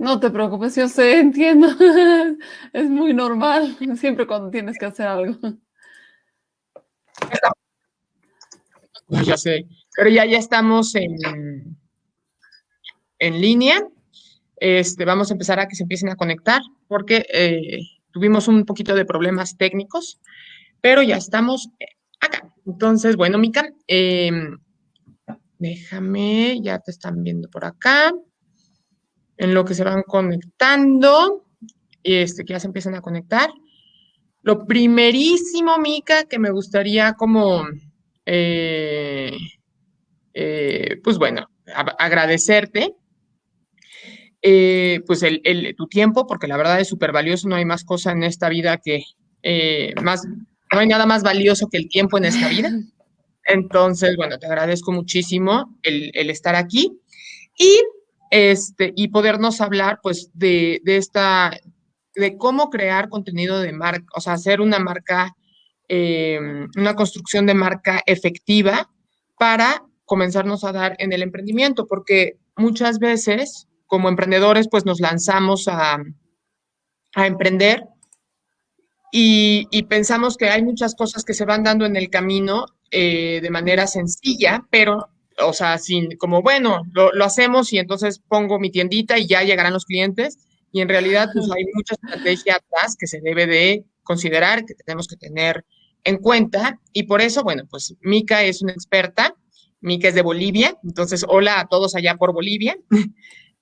No te preocupes, yo sé, entiendo. Es muy normal, siempre cuando tienes que hacer algo. Ya sé, pero ya, ya estamos en, en línea. Este, vamos a empezar a que se empiecen a conectar porque eh, tuvimos un poquito de problemas técnicos, pero ya estamos acá. Entonces, bueno, Mica, em, déjame, ya te están viendo por acá. En lo que se van conectando, este, que ya se empiezan a conectar. Lo primerísimo, Mica, que me gustaría como, eh, eh, pues bueno, agradecerte eh, pues el, tu tiempo, porque la verdad es súper valioso, no hay más cosa en esta vida que eh, más, no hay nada más valioso que el tiempo en esta vida. Entonces, bueno, te agradezco muchísimo el, estar aquí y, este, y podernos hablar pues de, de, esta, de cómo crear contenido de marca, o sea, hacer una marca, em, una construcción de marca efectiva para comenzarnos a dar en el emprendimiento, porque muchas veces como emprendedores, pues nos lanzamos a, emprender y, pensamos que hay muchas cosas que se van dando en el camino eh, de manera sencilla, pero, o sea, sin, como, bueno, lo, hacemos y entonces pongo mi tiendita y ya llegarán los clientes. Y en realidad, pues hay mucha estrategia atrás que se debe de considerar, que tenemos que tener en cuenta. Y por eso, bueno, pues Mica es una experta. Mica es de Bolivia. Entonces, hola a todos allá por Bolivia.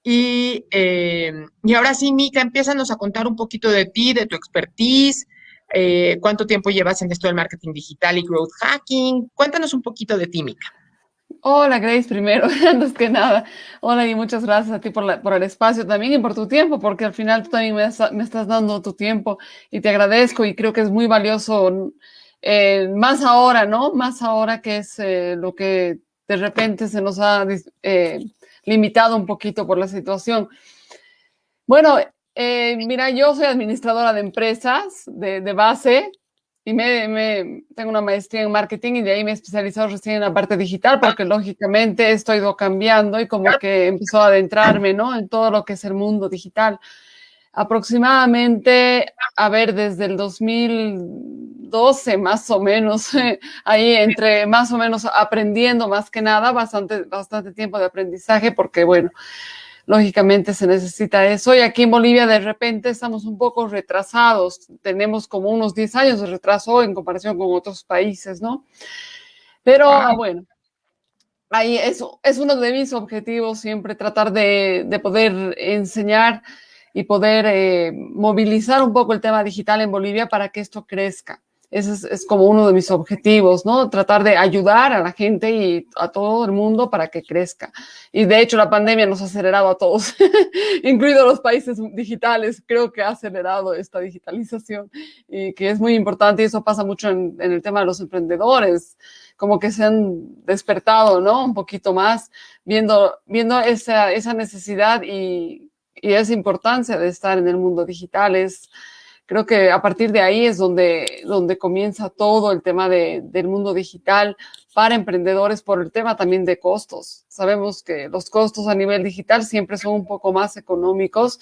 Y, eh, y ahora sí, Mica, empiezanos a contar un poquito de ti, de tu expertise, eh, cuánto tiempo llevas en esto del marketing digital y growth hacking. Cuéntanos un poquito de ti, Mica. Hola, Grace, primero, antes que nada. Hola y muchas gracias a ti por, el espacio también y por tu tiempo, porque al final tú también me, estás dando tu tiempo y te agradezco y creo que es muy valioso, eh, más ahora, ¿no? Más ahora que es lo que de repente se nos ha limitado un poquito por la situación. Bueno, eh, mira, yo soy administradora de empresas de, base y me, tengo una maestría en marketing y de ahí me he especializado recién en la parte digital porque lógicamente esto ha ido cambiando y como que empezó a adentrarme, ¿no? En todo lo que es el mundo digital. Aproximadamente, a ver, desde el 2012 más o menos, ahí entre más o menos aprendiendo más que nada, bastante, bastante tiempo de aprendizaje porque, bueno, lógicamente se necesita eso. Y aquí en Bolivia de repente estamos un poco retrasados, tenemos como unos 10 años de retraso en comparación con otros países, ¿no? Pero bueno, ahí es, es uno de mis objetivos siempre tratar de, de poder enseñar y poder eh, movilizar un poco el tema digital en Bolivia para que esto crezca. Ese es, como uno de mis objetivos, ¿no? Tratar de ayudar a la gente y a todo el mundo para que crezca. Y de hecho la pandemia nos ha acelerado a todos, incluidos los países digitales. Creo que ha acelerado esta digitalización y que es muy importante y eso pasa mucho en, en el tema de los emprendedores como que se han despertado, ¿no? Un poquito más, viendo, viendo esa, esa necesidad y y esa importancia de estar en el mundo digital es, creo que a partir de ahí es donde, donde comienza todo el tema de, del mundo digital para emprendedores por el tema también de costos. Sabemos que los costos a nivel digital siempre son un poco más económicos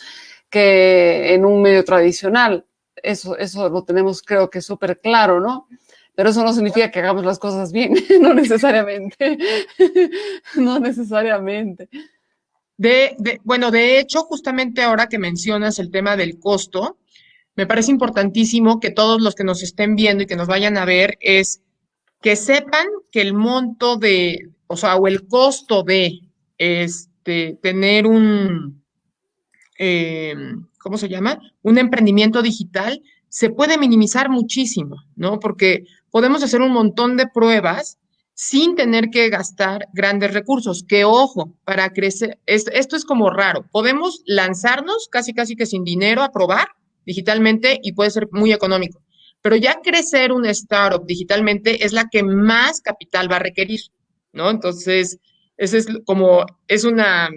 que en un medio tradicional. Eso, eso lo tenemos creo que súper claro, ¿no? Pero eso no significa que hagamos las cosas bien, no necesariamente, no necesariamente. De, bueno, de hecho, justamente ahora que mencionas el tema del costo, me parece importantísimo que todos los que nos estén viendo y que nos vayan a ver es que sepan que el monto de, o sea, o el costo de este, tener un, em, ¿cómo se llama? Un emprendimiento digital se puede minimizar muchísimo, ¿no? Porque podemos hacer un montón de pruebas sin tener que gastar grandes recursos. Que ojo, para crecer, esto es como raro. Podemos lanzarnos casi, casi que sin dinero a probar digitalmente y puede ser muy económico. Pero ya crecer un startup digitalmente es la que más capital va a requerir, ¿no? Entonces, esa es como, es una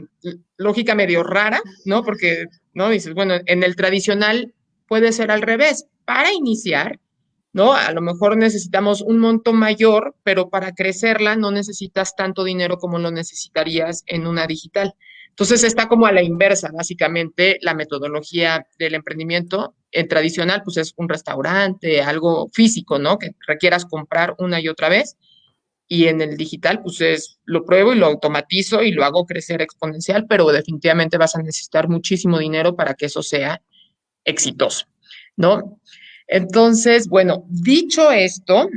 lógica medio rara, ¿no? Porque, ¿no? Dices, bueno, en el tradicional puede ser al revés. Para iniciar, ¿no? A lo mejor necesitamos un monto mayor, pero para crecerla no necesitas tanto dinero como lo necesitarías en una digital. Entonces está como a la inversa, básicamente, la metodología del emprendimiento. En tradicional, pues es un restaurante, algo físico, ¿no? Que requieras comprar una y otra vez. Y en el digital, pues es, lo pruebo y lo automatizo y lo hago crecer exponencial, pero definitivamente vas a necesitar muchísimo dinero para que eso sea exitoso, ¿no? Entonces, bueno, dicho esto,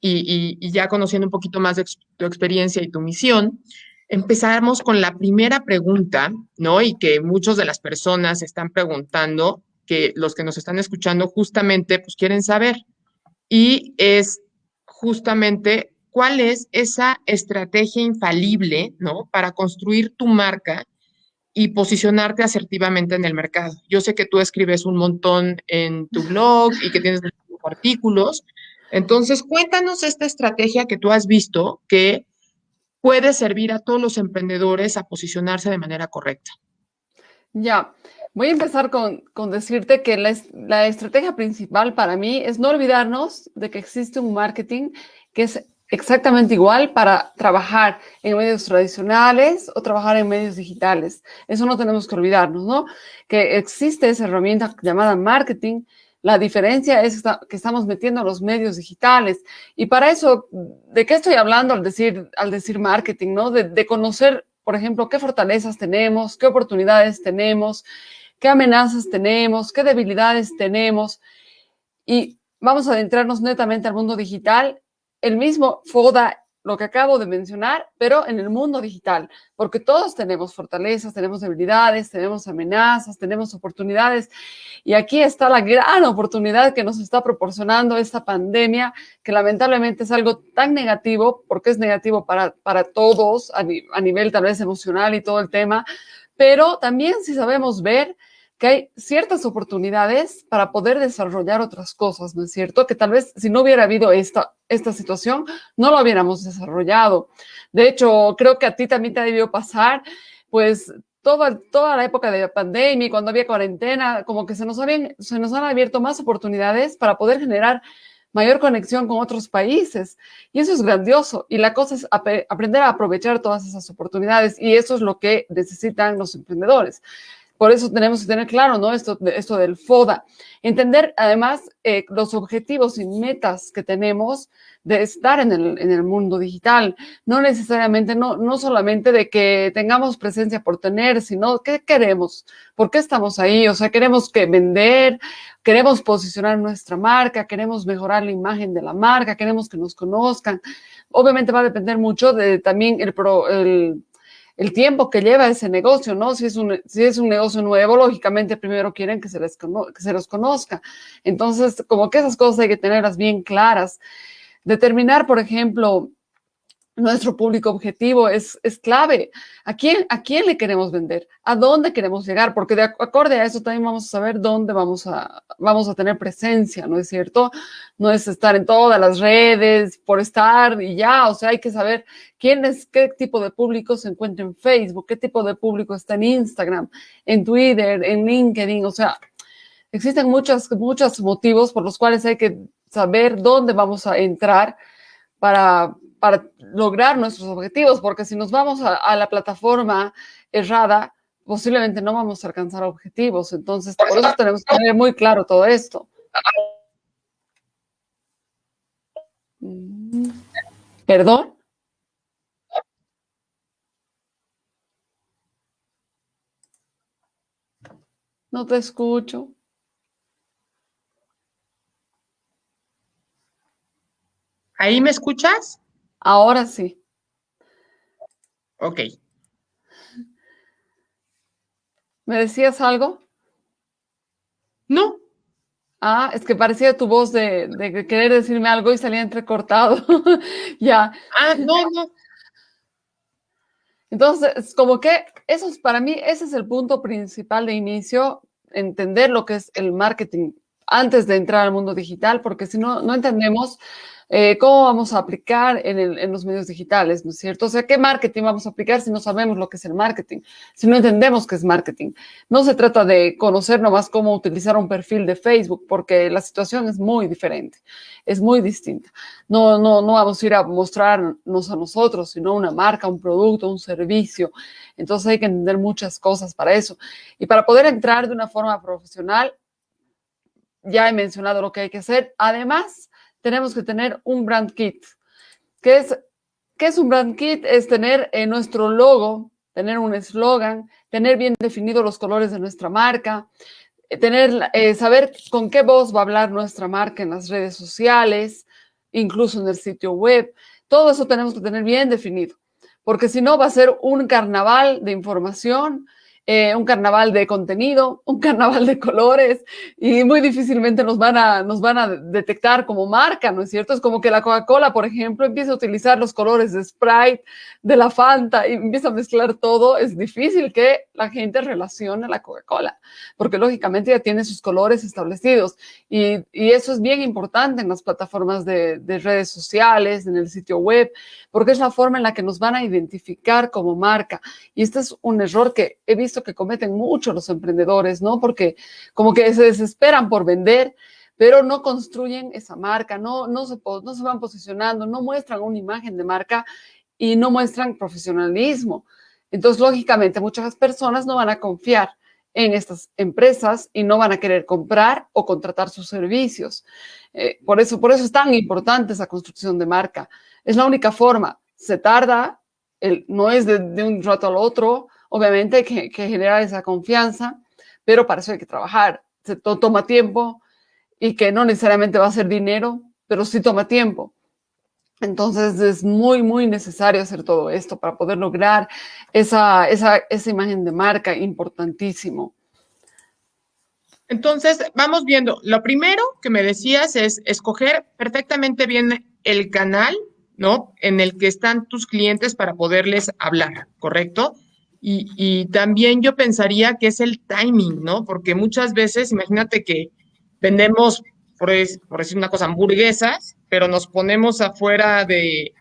y, y ya conociendo un poquito más de tu experiencia y tu misión, empezamos con la primera pregunta, ¿no? Y que muchas de las personas están preguntando, que los que nos están escuchando justamente pues quieren saber. Y es justamente cuál es esa estrategia infalible, ¿no? Para construir tu marca y posicionarte asertivamente en el mercado. Yo sé que tú escribes un montón en tu blog y que tienes artículos. Entonces, cuéntanos esta estrategia que tú has visto que puede servir a todos los emprendedores a posicionarse de manera correcta? Ya, voy a empezar con, decirte que la, estrategia principal para mí es no olvidarnos de que existe un marketing que es exactamente igual para trabajar en medios tradicionales o trabajar en medios digitales. Eso no tenemos que olvidarnos, ¿no? Que existe esa herramienta llamada marketing la diferencia es que estamos metiendo los medios digitales. Y para eso, ¿de qué estoy hablando al decir, al decir marketing? ¿no? De, conocer, por ejemplo, qué fortalezas tenemos, qué oportunidades tenemos, qué amenazas tenemos, qué debilidades tenemos. Y vamos a adentrarnos netamente al mundo digital. El mismo FODA lo que acabo de mencionar, pero en el mundo digital, porque todos tenemos fortalezas, tenemos debilidades, tenemos amenazas, tenemos oportunidades. Y aquí está la gran oportunidad que nos está proporcionando esta pandemia, que lamentablemente es algo tan negativo, porque es negativo para, para todos a, a nivel tal vez emocional y todo el tema, pero también si sabemos ver que hay ciertas oportunidades para poder desarrollar otras cosas, ¿no es cierto? Que tal vez si no hubiera habido esta, esta situación, no lo hubiéramos desarrollado. De hecho, creo que a ti también te ha pasar, pues, toda, toda la época de la pandemia, cuando había cuarentena, como que se nos, habían, se nos han abierto más oportunidades para poder generar mayor conexión con otros países. Y eso es grandioso. Y la cosa es aprender a aprovechar todas esas oportunidades. Y eso es lo que necesitan los emprendedores. Por eso tenemos que tener claro, ¿no? Esto, esto del FODA. Entender, además, eh, los objetivos y metas que tenemos de estar en el, en el mundo digital. No necesariamente, no, no solamente de que tengamos presencia por tener, sino qué queremos, por qué estamos ahí. O sea, queremos que vender, queremos posicionar nuestra marca, queremos mejorar la imagen de la marca, queremos que nos conozcan. Obviamente va a depender mucho de también el, pro, el el tiempo que lleva ese negocio, ¿no? Si es un, si es un negocio nuevo, lógicamente primero quieren que se, les que se los conozca. Entonces, como que esas cosas hay que tenerlas bien claras. Determinar, por ejemplo, nuestro público objetivo es, es clave. ¿A quién, ¿A quién le queremos vender? ¿A dónde queremos llegar? Porque de acorde a eso también vamos a saber dónde vamos a, vamos a tener presencia, ¿no es cierto? No es estar en todas las redes por estar y ya, o sea, hay que saber quién es, qué tipo de público se encuentra en Facebook, qué tipo de público está en Instagram, en Twitter, en LinkedIn, o sea, existen muchos, muchos motivos por los cuales hay que saber dónde vamos a entrar para, para lograr nuestros objetivos, porque si nos vamos a, la plataforma errada, posiblemente no vamos a alcanzar objetivos. Entonces, por eso tenemos que tener muy claro todo esto. Mm. ¿Perdón? No te escucho. ¿Ahí me escuchas? Ahora sí. Ok. ¿Me decías algo? No. Ah, es que parecía tu voz de, querer decirme algo y salía entrecortado. ya. Ah, no, no. Entonces, como que eso es para mí, ese es el punto principal de inicio, entender lo que es el marketing antes de entrar al mundo digital, porque si no, no entendemos eh, cómo vamos a aplicar en, los medios digitales, ¿no es cierto? O sea, ¿qué marketing vamos a aplicar si no sabemos lo que es el marketing? Si no entendemos qué es marketing. No se trata de conocer nomás cómo utilizar un perfil de Facebook, porque la situación es muy diferente, es muy distinta. No, no, no vamos a ir a mostrarnos a nosotros, sino una marca, un producto, un servicio. Entonces hay que entender muchas cosas para eso. Y para poder entrar de una forma profesional, ya he mencionado lo que hay que hacer. Además, tenemos que tener un brand kit. ¿Qué es, qué es un brand kit? Es tener en nuestro logo, tener un eslogan, tener bien definidos los colores de nuestra marca, eh, tener, eh, saber con qué voz va a hablar nuestra marca en las redes sociales, incluso en el sitio web. Todo eso tenemos que tener bien definido, porque si no va a ser un carnaval de información, eh, un carnaval de contenido, un carnaval de colores y muy difícilmente nos van, a, nos van a detectar como marca, ¿no es cierto? Es como que la Coca-Cola, por ejemplo, empieza a utilizar los colores de Sprite, de la Fanta y empieza a mezclar todo. Es difícil que la gente relacione la Coca-Cola porque lógicamente ya tiene sus colores establecidos y, y, eso es bien importante en las plataformas de, de redes sociales, en el sitio web, porque es la forma en la que nos van a identificar como marca. Y este es un error que he visto que cometen mucho los emprendedores, ¿no? Porque como que se desesperan por vender, pero no construyen esa marca, no, no, se, no se van posicionando, no muestran una imagen de marca y no muestran profesionalismo. Entonces, lógicamente, muchas personas no van a confiar en estas empresas y no van a querer comprar o contratar sus servicios. Eh, por, eso, por eso es tan importante esa construcción de marca. Es la única forma. Se tarda, el, no es de, un rato al otro, Obviamente hay que, generar esa confianza, pero para eso hay que trabajar. Se toma tiempo y que no necesariamente va a ser dinero, pero sí toma tiempo. Entonces es muy, muy necesario hacer todo esto para poder lograr esa, esa, esa imagen de marca importantísimo. Entonces, vamos viendo. Lo primero que me decías es escoger perfectamente bien el canal, ¿no? En el que están tus clientes para poderles hablar, ¿correcto? Y, también yo pensaría que es el timing, ¿no? Porque muchas veces, imagínate que vendemos, por, decir una cosa, hamburguesas, pero nos ponemos afuera de,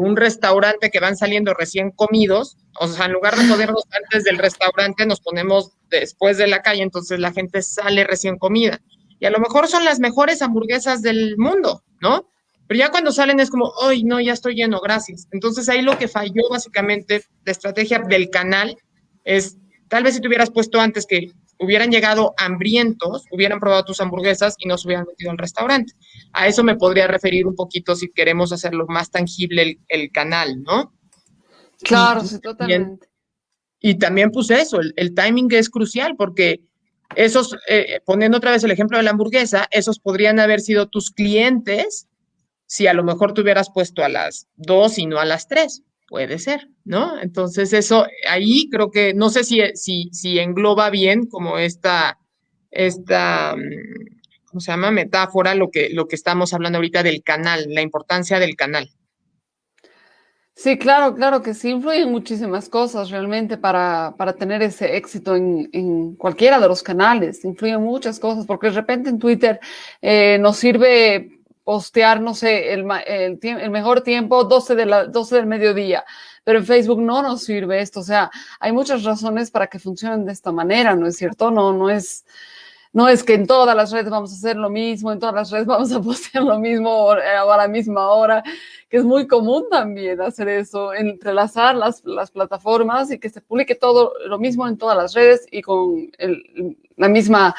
un restaurante que van saliendo recién comidos, o sea, en lugar de ponernos antes del restaurante, nos ponemos después de la calle, entonces la gente sale recién comida. Y a lo mejor son las mejores hamburguesas del mundo, ¿no? Pero ya cuando salen es como, ¡ay, no, ya estoy lleno, gracias! Entonces ahí lo que falló básicamente, la estrategia del canal, es tal vez si te hubieras puesto antes que hubieran llegado hambrientos, hubieran probado tus hamburguesas y no se hubieran metido al restaurante. A eso me podría referir un poquito si queremos hacerlo más tangible el, canal, ¿no? Claro, sí, totalmente. Y, también puse eso, el, timing es crucial porque esos, eh, poniendo otra vez el ejemplo de la hamburguesa, esos podrían haber sido tus clientes si a lo mejor te hubieras puesto a las dos y no a las tres. Puede ser, ¿no? Entonces eso, ahí creo que, no sé si, si, si engloba bien como esta, esta, mm, ¿cómo se llama? Metáfora, lo que, lo que estamos hablando ahorita del canal, la importancia del canal. Sí, claro, claro que sí, influyen muchísimas cosas realmente para, para tener ese éxito en, en, cualquiera de los canales, influyen muchas cosas, porque de repente en Twitter eh, nos sirve postear, no sé, el, el, mejor tiempo 12, de la, 12 del mediodía, pero en Facebook no nos sirve esto, o sea, hay muchas razones para que funcionen de esta manera, ¿no es cierto? No, no es, no es que en todas las redes vamos a hacer lo mismo, en todas las redes vamos a postear lo mismo a la misma hora, que es muy común también hacer eso, entrelazar las, las plataformas y que se publique todo lo mismo en todas las redes y con el, la misma,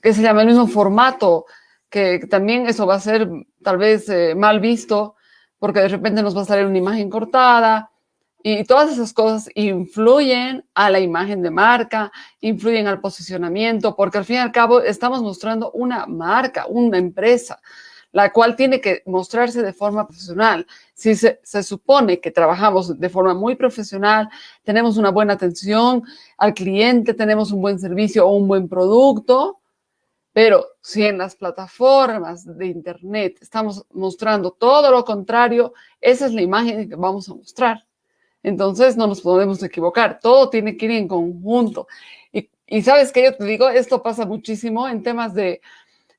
que se llama el mismo formato que también eso va a ser tal vez eh, mal visto porque de repente nos va a salir una imagen cortada y todas esas cosas influyen a la imagen de marca, influyen al posicionamiento, porque al fin y al cabo estamos mostrando una marca, una empresa, la cual tiene que mostrarse de forma profesional. Si se, se supone que trabajamos de forma muy profesional, tenemos una buena atención al cliente, tenemos un buen servicio o un buen producto, pero si en las plataformas de Internet estamos mostrando todo lo contrario, esa es la imagen que vamos a mostrar. Entonces no nos podemos equivocar, todo tiene que ir en conjunto. Y, y sabes que yo te digo, esto pasa muchísimo en temas de,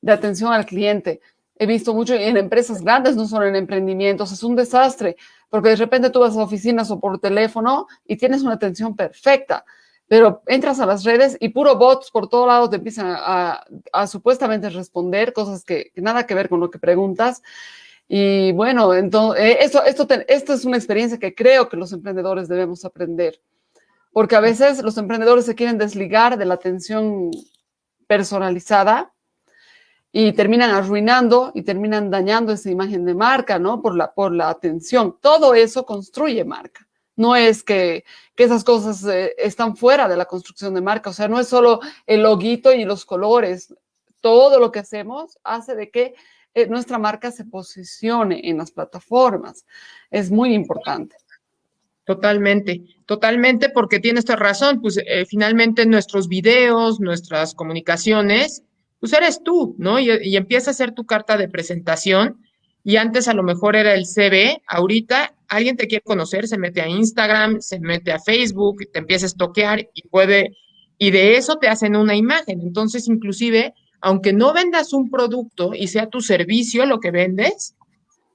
de atención al cliente. He visto mucho en empresas grandes, no solo en emprendimientos, es un desastre, porque de repente tú vas a oficinas o por teléfono y tienes una atención perfecta, pero entras a las redes y puro bots por todos lados te empiezan a, supuestamente responder cosas que, que, nada que ver con lo que preguntas. Y bueno, entonces, eh, esto, esto, esto es una experiencia que creo que los emprendedores debemos aprender porque a veces los emprendedores se quieren desligar de la atención personalizada y terminan arruinando y terminan dañando esa imagen de marca, ¿no? Por la, por la atención. Todo eso construye marca. No es que, que esas cosas eh, están fuera de la construcción de marca. O sea, no es solo el loguito y los colores. Todo lo que hacemos hace de que eh, nuestra marca se posicione en las plataformas. Es muy importante. Totalmente, totalmente, porque tienes razón, pues eh, finalmente nuestros videos, nuestras comunicaciones, pues eres tú, ¿no? Y, y, empieza a ser tu carta de presentación. Y antes a lo mejor era el CV, ahorita alguien te quiere conocer, se mete a Instagram, se mete a Facebook, te empieza a estoquear y puede, y de eso te hacen una imagen. Entonces, inclusive, aunque no vendas un producto y sea tu servicio lo que vendes,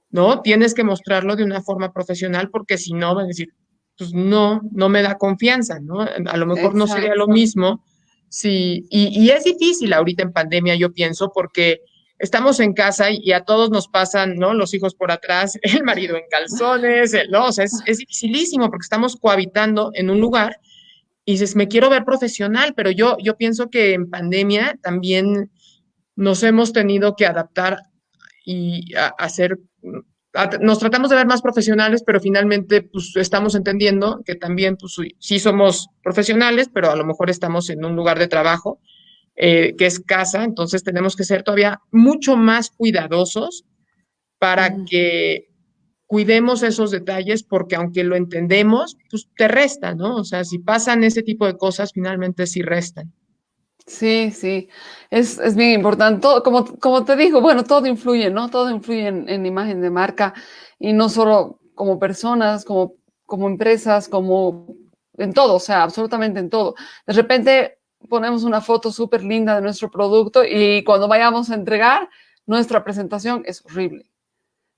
¿no? Tienes que mostrarlo de una forma profesional porque si no, van a decir, pues no, no me da confianza, ¿no? A lo mejor no sería lo mismo. Sí, y, y, es difícil ahorita en pandemia, yo pienso, porque estamos en casa y, a todos nos pasan, ¿no? Los hijos por atrás, el marido en calzones, el, o sea, es, es dificilísimo porque estamos cohabitando en un lugar y dices, me quiero ver profesional, pero yo, yo pienso que en pandemia también nos hemos tenido que adaptar y hacer nos tratamos de ver más profesionales, pero finalmente pues estamos entendiendo que también pues sí somos profesionales, pero a lo mejor estamos en un lugar de trabajo eh, que es casa, entonces tenemos que ser todavía mucho más cuidadosos para mm. que cuidemos esos detalles porque aunque lo entendemos, pues te resta, ¿no? O sea, si pasan ese tipo de cosas, finalmente sí restan. Sí, sí, es, es bien importante. Todo, como, como te digo, bueno, todo influye, ¿no? Todo influye en, en imagen de marca y no solo como personas, como, como empresas, como en todo, o sea, absolutamente en todo. De repente ponemos una foto súper linda de nuestro producto y cuando vayamos a entregar, nuestra presentación es horrible.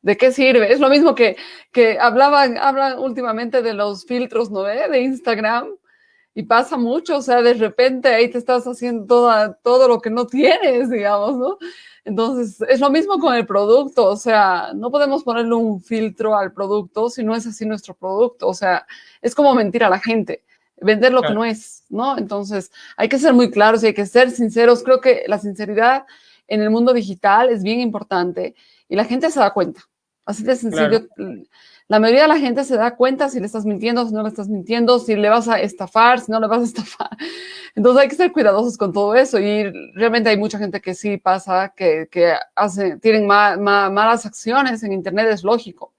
¿De qué sirve? Es lo mismo que, que hablaban, hablan últimamente de los filtros, ¿no? ve? De Instagram y pasa mucho, o sea, de repente ahí te estás haciendo toda, todo lo que no tienes, digamos, ¿no? Entonces, es lo mismo con el producto, o sea, no podemos ponerle un filtro al producto si no es así nuestro producto, o sea, es como mentir a la gente, vender lo claro. que no es, ¿no? Entonces, hay que ser muy claros y hay que ser sinceros. Creo que la sinceridad en el mundo digital es bien importante y la gente se da cuenta. Así de sencillo. Claro la mayoría de la gente se da cuenta si le estás mintiendo, si no le estás mintiendo, si le vas a estafar, si no le vas a estafar. Entonces hay que ser cuidadosos con todo eso y realmente hay mucha gente que sí pasa, que, que hace, tienen ma, ma, malas acciones en Internet, es lógico.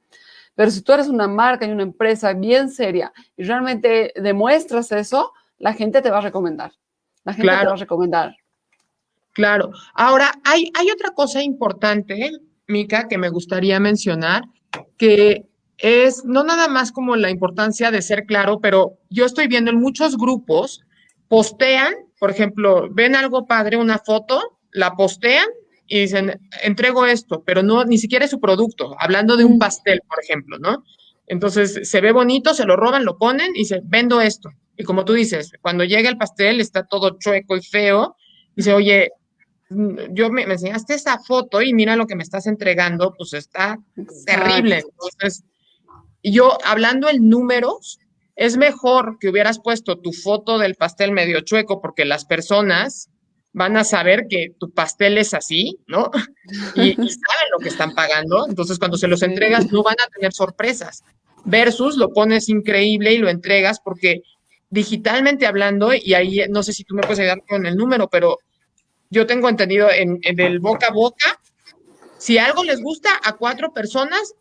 Pero si tú eres una marca y una empresa bien seria y realmente demuestras eso, la gente te va a recomendar. La gente claro. te va a recomendar. Claro. Ahora, hay, hay otra cosa importante, Mica, que me gustaría mencionar, que es no nada más como la importancia de ser claro, pero yo estoy viendo en muchos grupos, postean, por ejemplo, ven algo padre, una foto, la postean y dicen, entrego esto, pero no, ni siquiera es su producto, hablando de un mm. pastel, por ejemplo, ¿no? Entonces, se ve bonito, se lo roban, lo ponen y se vendo esto. Y como tú dices, cuando llega el pastel está todo chueco y feo, dice, oye, mm, yo me, me enseñaste esa foto y mira lo que me estás entregando, pues está terrible. Entonces, yo, hablando en números, es mejor que hubieras puesto tu foto del pastel medio chueco porque las personas van a saber que tu pastel es así, ¿no? Y, y saben lo que están pagando. Entonces, cuando se los entregas, no van a tener sorpresas. Versus lo pones increíble y lo entregas porque digitalmente hablando, y ahí no sé si tú me puedes ayudar con el número, pero yo tengo entendido en, en el boca a boca, si algo les gusta a cuatro personas,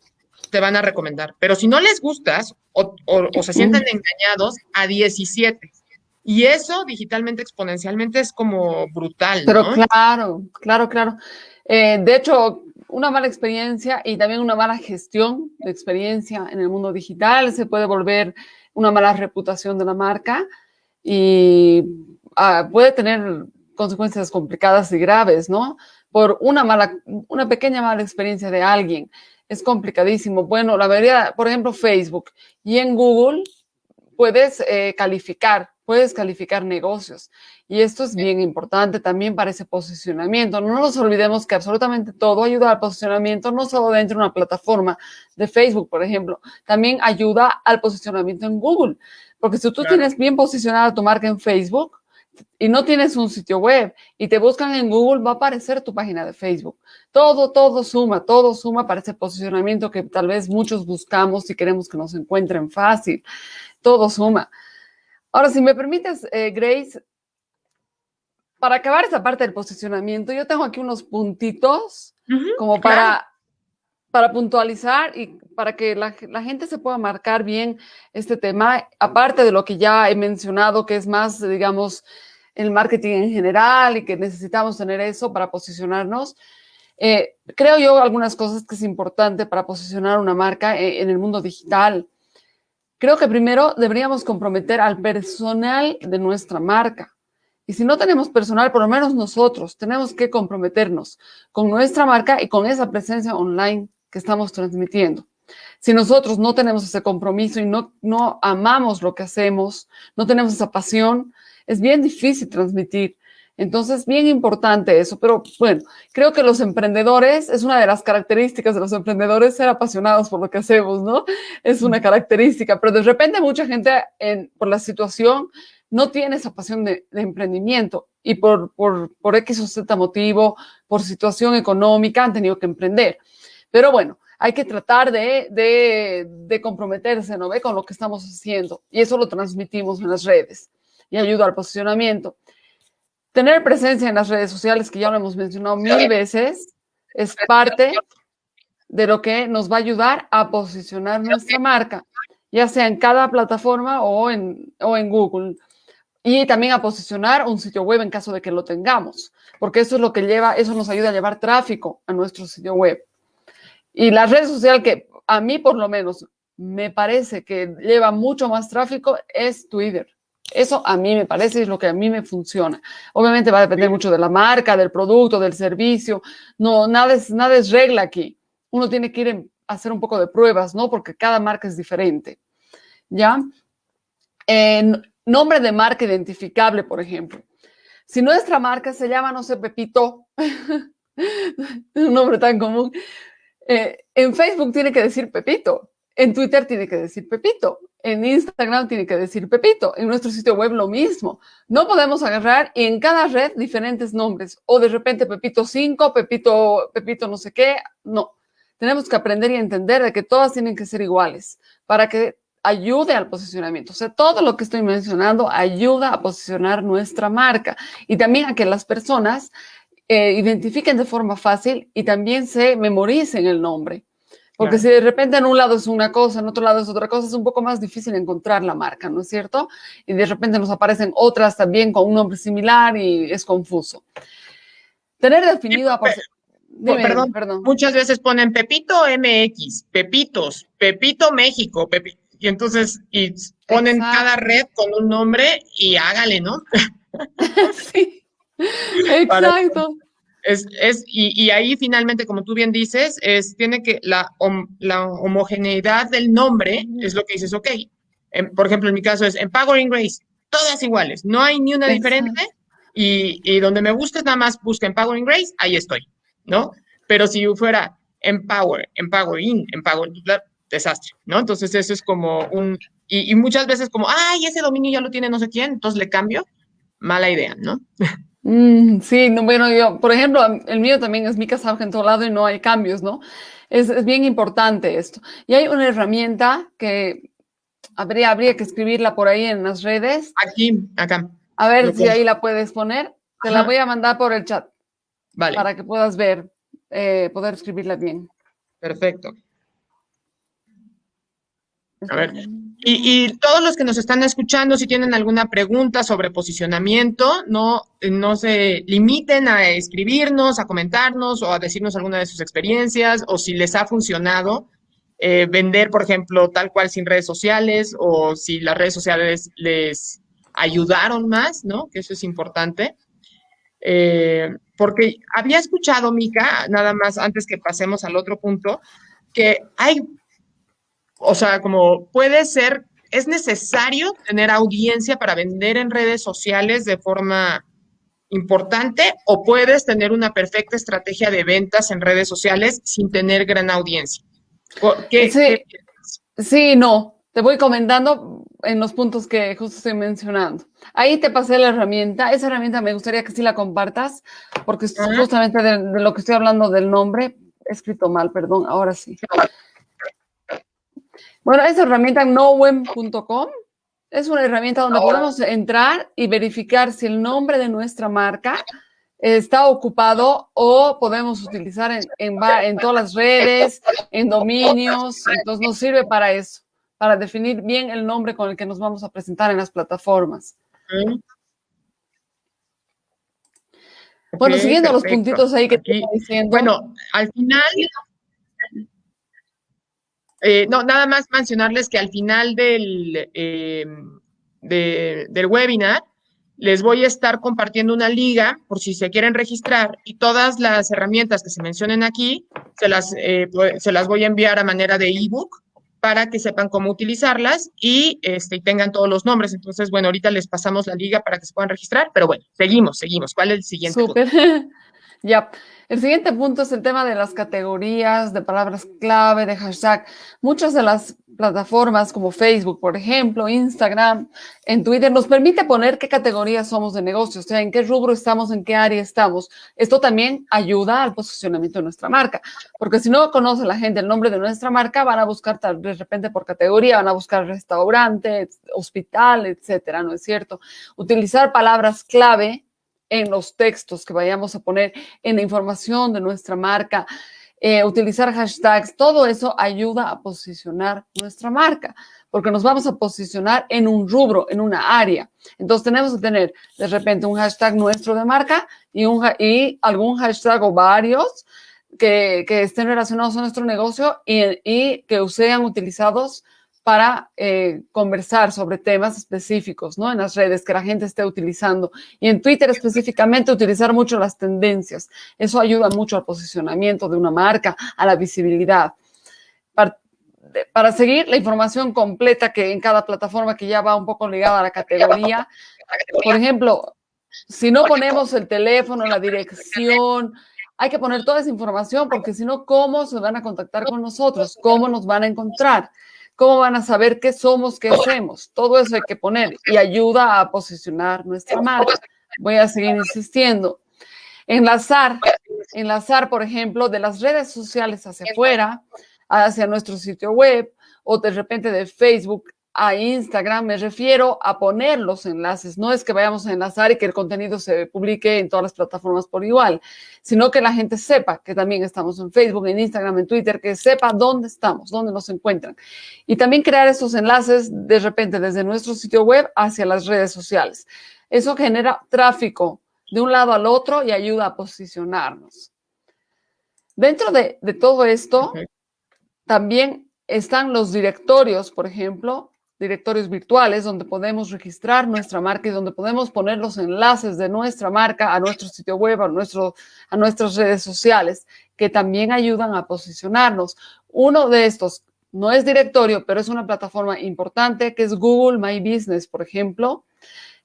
te van a recomendar. Pero si no les gustas o, o, o se sienten engañados, a 17. Y eso digitalmente exponencialmente es como brutal. Pero ¿no? claro, claro, claro. Eh, de hecho, una mala experiencia y también una mala gestión de experiencia en el mundo digital se puede volver una mala reputación de la marca y ah, puede tener consecuencias complicadas y graves, ¿no? Por una mala, una pequeña mala experiencia de alguien. Es complicadísimo. Bueno, la mayoría, por ejemplo, Facebook y en Google puedes eh, calificar, puedes calificar negocios. Y esto es bien importante también para ese posicionamiento. No nos olvidemos que absolutamente todo ayuda al posicionamiento, no solo dentro de una plataforma de Facebook, por ejemplo, también ayuda al posicionamiento en Google. Porque si tú tienes bien posicionada tu marca en Facebook, y no tienes un sitio web y te buscan en Google, va a aparecer tu página de Facebook. Todo, todo suma, todo suma para ese posicionamiento que tal vez muchos buscamos y queremos que nos encuentren fácil. Todo suma. Ahora, si me permites, eh, Grace, para acabar esa parte del posicionamiento, yo tengo aquí unos puntitos como para, para puntualizar y para que la, la, gente se pueda marcar bien este tema, aparte de lo que ya he mencionado, que es más, digamos, el marketing en general y que necesitamos tener eso para posicionarnos. Eh, creo yo algunas cosas que es importante para posicionar una marca en, en el mundo digital. Creo que primero deberíamos comprometer al personal de nuestra marca. Y si no tenemos personal, por lo menos nosotros tenemos que comprometernos con nuestra marca y con esa presencia online que estamos transmitiendo. Si nosotros no tenemos ese compromiso y no, no amamos lo que hacemos, no tenemos esa pasión, es bien difícil transmitir. Entonces, bien importante eso, pero bueno, creo que los emprendedores, es una de las características de los emprendedores ser apasionados por lo que hacemos, ¿no? Es una característica, pero de repente mucha gente en, por la situación no tiene esa pasión de, de emprendimiento y por, por, por X o Z motivo, por situación económica, han tenido que emprender. Pero bueno, hay que tratar de, de, de comprometerse, ¿no ve? Con lo que estamos haciendo y eso lo transmitimos en las redes y ayuda al posicionamiento. Tener presencia en las redes sociales, que ya lo hemos mencionado mil veces, es parte de lo que nos va a ayudar a posicionar nuestra marca, ya sea en cada plataforma o en, o en Google. Y también a posicionar un sitio web en caso de que lo tengamos, porque eso es lo que lleva, eso nos ayuda a llevar tráfico a nuestro sitio web. Y la red social que a mí por lo menos me parece que lleva mucho más tráfico es Twitter. Eso a mí me parece es lo que a mí me funciona. Obviamente va a depender mucho de la marca, del producto, del servicio. No, nada es, nada es regla aquí. Uno tiene que ir a hacer un poco de pruebas, ¿no? Porque cada marca es diferente. ¿Ya? nombre de marca identificable, por ejemplo. Si nuestra marca se llama, no sé, Pepito, un nombre tan común, eh, en Facebook tiene que decir Pepito, en Twitter tiene que decir Pepito, en Instagram tiene que decir Pepito, en nuestro sitio web lo mismo. No podemos agarrar y en cada red diferentes nombres o de repente Pepito 5, Pepito, Pepito no sé qué. No, tenemos que aprender y entender de que todas tienen que ser iguales para que ayude al posicionamiento. O sea, todo lo que estoy mencionando ayuda a posicionar nuestra marca y también a que las personas eh, identifiquen de forma fácil y también se memoricen el nombre. Porque si de repente en un lado es una cosa, en otro lado es otra cosa, es un poco más difícil encontrar la marca, ¿no es cierto? Y de repente nos aparecen otras también con un nombre similar y es confuso. Tener definido... a perdón, perdón, muchas veces ponen Pepito MX, Pepitos, Pepito México, y entonces y ponen cada red con un nombre y hágale, ¿no? sí, exacto. Es, es, y, y, ahí finalmente, como tú bien dices, es, tiene que la, la homogeneidad del nombre es lo que dices, ok. por ejemplo, en mi caso es Empowering Grace, todas iguales, no hay ni una diferente. Y, y, donde me guste nada más busca Empowering Grace, ahí estoy, ¿no? Pero si fuera Empower, Empowering, Empower, desastre, ¿no? Entonces eso es como un, y, y, muchas veces como, ay, ese dominio ya lo tiene no sé quién, entonces le cambio, mala idea, ¿no? Mm, sí, no, bueno, yo, por ejemplo, el mío también es mi casa en todo lado y no hay cambios, ¿no? Es, es, bien importante esto. Y hay una herramienta que habría, habría que escribirla por ahí en las redes. Aquí, acá. A ver si ahí la puedes poner. Te Ajá. la voy a mandar por el chat. Vale. Para que puedas ver, eh, poder escribirla bien. Perfecto. A ver, y, todos los que nos están escuchando, si tienen alguna pregunta sobre posicionamiento, no, no se limiten a escribirnos, a comentarnos o a decirnos alguna de sus experiencias o si les ha funcionado eh, vender, por ejemplo, tal cual sin redes sociales o si las redes sociales les, ayudaron más, ¿no? Que eso es importante. Eh, porque había escuchado, Mica, nada más antes que pasemos al otro punto, que hay, o sea, como puede ser, es necesario tener audiencia para vender en redes sociales de forma importante o puedes tener una perfecta estrategia de ventas en redes sociales sin tener gran audiencia. ¿Qué, sí, sí, no. Te voy comentando en los puntos que justo estoy mencionando. Ahí te pasé la herramienta. Esa herramienta me gustaría que sí la compartas, porque es justamente de, lo que estoy hablando del nombre. He escrito mal, perdón, ahora sí. Bueno, esa herramienta nowem.com es una herramienta donde podemos entrar y verificar si el nombre de nuestra marca está ocupado o podemos utilizar en, en todas las redes, en dominios. Entonces nos sirve para eso para definir bien el nombre con el que nos vamos a presentar en las plataformas. bueno, siguiendo los puntitos ahí que te estoy diciendo. Bueno, al final, eh, no, nada más mencionarles que al final del, em, del webinar les voy a estar compartiendo una liga por si se quieren registrar y todas las herramientas que se mencionen aquí se las, eh, se las voy a enviar a manera de ebook para que sepan cómo utilizarlas y, este, tengan todos los nombres. Entonces, bueno, ahorita les pasamos la liga para que se puedan registrar, pero bueno, seguimos, seguimos. ¿Cuál es el siguiente? Súper. ya. El siguiente punto es el tema de las categorías, de palabras clave, de hashtag. Muchas de las plataformas como Facebook, por ejemplo, Instagram, en Twitter, nos permite poner qué categorías somos de negocio, o sea, en qué rubro estamos, en qué área estamos. Esto también ayuda al posicionamiento de nuestra marca, porque si no conoce la gente el nombre de nuestra marca, van a buscar de repente por categoría, van a buscar restaurante, hospital, etcétera, ¿no es cierto? Utilizar palabras clave en los textos que vayamos a poner, en la información de nuestra marca, eh, utilizar hashtags, todo eso ayuda a posicionar nuestra marca, porque nos vamos a posicionar en un rubro, en una área. Entonces tenemos que tener de repente un hashtag nuestro de marca y, un, y algún hashtag o varios que, que estén relacionados a nuestro negocio y, y que sean utilizados para eh, conversar sobre temas específicos, ¿no? En las redes que la gente esté utilizando. Y en Twitter específicamente utilizar mucho las tendencias. Eso ayuda mucho al posicionamiento de una marca, a la visibilidad. Para, para seguir la información completa que en cada plataforma que ya va un poco ligada a la categoría, por ejemplo, si no ponemos el teléfono, la dirección, hay que poner toda esa información porque si no, ¿cómo se van a contactar con nosotros? ¿Cómo nos van a encontrar? ¿Cómo van a saber qué somos, qué hacemos? Todo eso hay que poner y ayuda a posicionar nuestra marca. Voy a seguir insistiendo. Enlazar, enlazar, por ejemplo, de las redes sociales hacia afuera, hacia nuestro sitio web o de repente de Facebook a Instagram, me refiero a poner los enlaces. No es que vayamos a enlazar y que el contenido se publique en todas las plataformas por igual, sino que la gente sepa que también estamos en Facebook, en Instagram, en Twitter, que sepa dónde estamos, dónde nos encuentran. Y también crear esos enlaces de repente desde nuestro sitio web hacia las redes sociales. Eso genera tráfico de un lado al otro y ayuda a posicionarnos. Dentro de, de todo esto, también están los directorios, por ejemplo, directorios virtuales donde podemos registrar nuestra marca y donde podemos poner los enlaces de nuestra marca a nuestro sitio web, a, nuestro, a nuestras redes sociales, que también ayudan a posicionarnos. Uno de estos no es directorio, pero es una plataforma importante que es Google My Business, por ejemplo,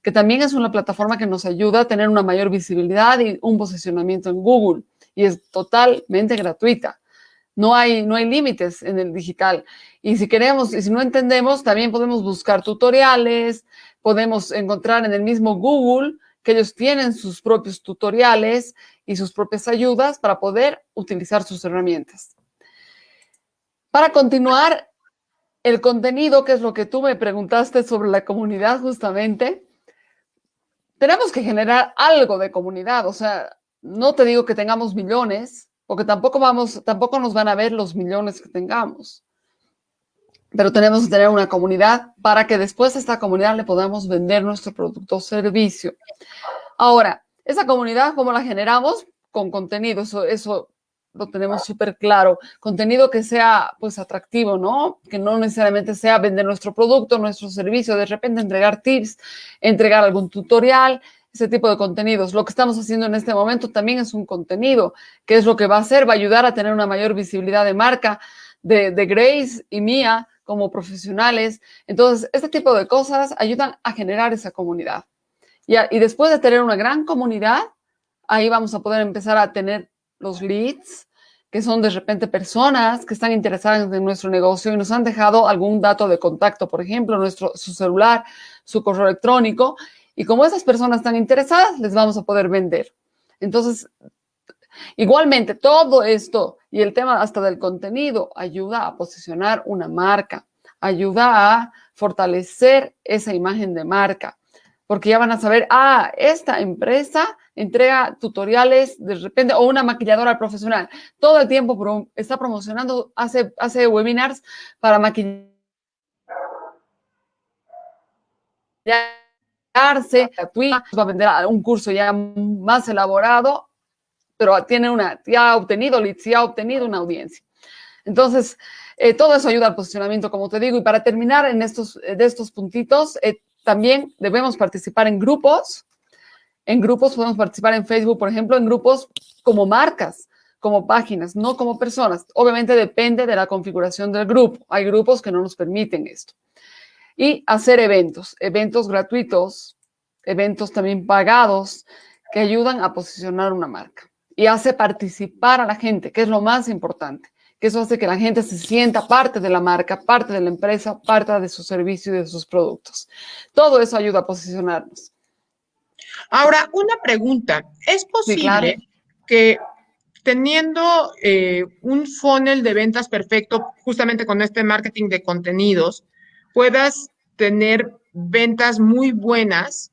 que también es una plataforma que nos ayuda a tener una mayor visibilidad y un posicionamiento en Google y es totalmente gratuita. No hay, no hay límites en el digital. Y si queremos, y si no entendemos, también podemos buscar tutoriales, podemos encontrar en el mismo Google que ellos tienen sus propios tutoriales y sus propias ayudas para poder utilizar sus herramientas. Para continuar, el contenido, que es lo que tú me preguntaste sobre la comunidad justamente, tenemos que generar algo de comunidad. O sea, no te digo que tengamos millones, porque tampoco, vamos, tampoco nos van a ver los millones que tengamos. Pero tenemos que tener una comunidad para que después a esta comunidad le podamos vender nuestro producto o servicio. Ahora, esa comunidad, ¿cómo la generamos? Con contenido. Eso, eso lo tenemos súper claro. Contenido que sea pues atractivo, ¿no? Que no necesariamente sea vender nuestro producto, nuestro servicio, de repente entregar tips, entregar algún tutorial, ese tipo de contenidos. Lo que estamos haciendo en este momento también es un contenido, que es lo que va a hacer, va a ayudar a tener una mayor visibilidad de marca de, de Grace y mía como profesionales. Entonces, este tipo de cosas ayudan a generar esa comunidad. Y, y después de tener una gran comunidad, ahí vamos a poder empezar a tener los leads, que son de repente personas que están interesadas en nuestro negocio y nos han dejado algún dato de contacto, por ejemplo, nuestro, su celular, su correo electrónico, y como esas personas están interesadas, les vamos a poder vender. Entonces, igualmente, todo esto y el tema hasta del contenido ayuda a posicionar una marca, ayuda a fortalecer esa imagen de marca, porque ya van a saber, ah, esta empresa entrega tutoriales de repente, o una maquilladora profesional, todo el tiempo está promocionando, hace, hace webinars para maquillar va a vender un curso ya más elaborado, pero tiene una, ya ha obtenido leads, ya ha obtenido una audiencia. Entonces, eh, todo eso ayuda al posicionamiento, como te digo. Y para terminar en estos, de estos puntitos, eh, también debemos participar en grupos. En grupos podemos participar en Facebook, por ejemplo, en grupos como marcas, como páginas, no como personas. Obviamente depende de la configuración del grupo. Hay grupos que no nos permiten esto y hacer eventos, eventos gratuitos, eventos también pagados que ayudan a posicionar una marca y hace participar a la gente, que es lo más importante, que eso hace que la gente se sienta parte de la marca, parte de la empresa, parte de su servicio y de sus productos. Todo eso ayuda a posicionarnos. Ahora, una pregunta. ¿Es posible que teniendo eh, un funnel de ventas perfecto, justamente con este marketing de contenidos, puedas tener ventas muy buenas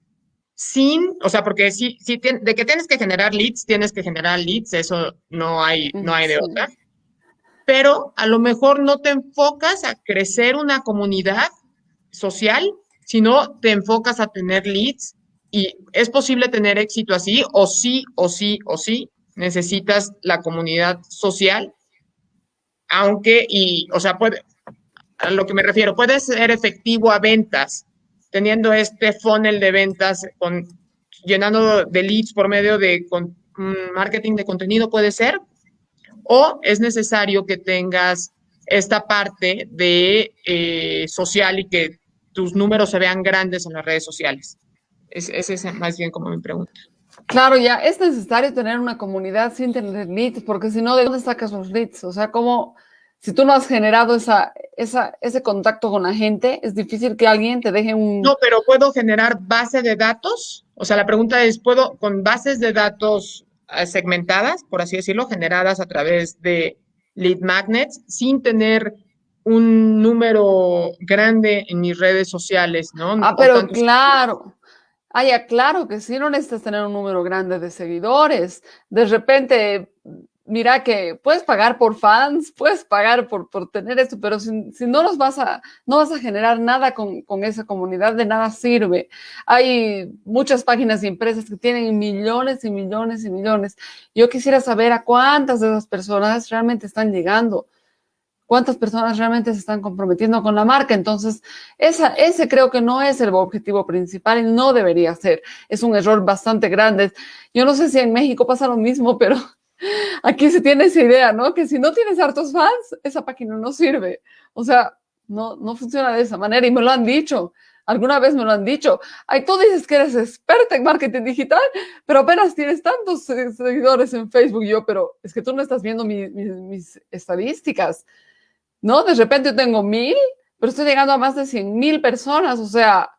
sin, o sea, porque si, si de que tienes que generar leads, tienes que generar leads, eso no hay, no hay de otra. Pero a lo mejor no te enfocas a crecer una comunidad social, sino te enfocas a tener leads y es posible tener éxito así, o sí, o sí, o sí, necesitas la comunidad social, aunque, y, o sea, puede, a lo que me refiero, puede ser efectivo a ventas, teniendo este funnel de ventas, con, llenando de leads por medio de mm, marketing de contenido, puede ser, o es necesario que tengas esta parte de eh, social y que tus números se vean grandes en las redes sociales. Es, es más bien como mi pregunta. Claro, ya es necesario tener una comunidad sin tener leads, porque si no, ¿de dónde sacas los leads? O sea, ¿cómo, si tú no has generado esa, esa, ese contacto con la gente, es difícil que alguien te deje un... No, pero ¿puedo generar base de datos? O sea, la pregunta es, ¿puedo con bases de datos eh, segmentadas, por así decirlo, generadas a través de lead magnets, sin tener un número grande en mis redes sociales, ¿no? Ah, pero claro. Ah, ya, claro que sí, no necesitas tener un número grande de seguidores. De repente mira que puedes pagar por fans, puedes pagar por, por tener esto, pero si, no los vas a, no vas a generar nada con, con, esa comunidad, de nada sirve. Hay muchas páginas y empresas que tienen millones y millones y millones. Yo quisiera saber a cuántas de esas personas realmente están llegando, cuántas personas realmente se están comprometiendo con la marca. Entonces, esa, ese creo que no es el objetivo principal y no debería ser. Es un error bastante grande. Yo no sé si en México pasa lo mismo, pero Aquí se tiene esa idea, ¿no? Que si no tienes hartos fans, esa página no sirve. O sea, no, no funciona de esa manera y me lo han dicho. Alguna vez me lo han dicho. Ay, tú dices que eres experta en marketing digital, pero apenas tienes tantos seguidores en Facebook. Yo, pero es que tú no estás viendo mis estadísticas, ¿no? De repente yo tengo mil, pero estoy llegando a más de cien mil personas. O sea,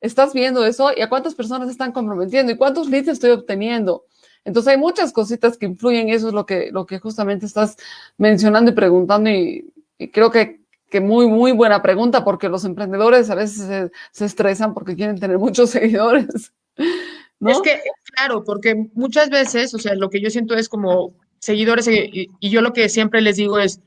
estás viendo eso y a cuántas personas están comprometiendo y cuántos leads estoy obteniendo. Entonces hay muchas cositas que influyen, eso es lo que, lo que justamente estás mencionando y preguntando y, creo que, que, muy, muy buena pregunta porque los emprendedores a veces se, estresan porque quieren tener muchos seguidores. Es que, claro, porque muchas veces, o sea, lo que yo siento es como seguidores y, y yo lo que siempre les digo es,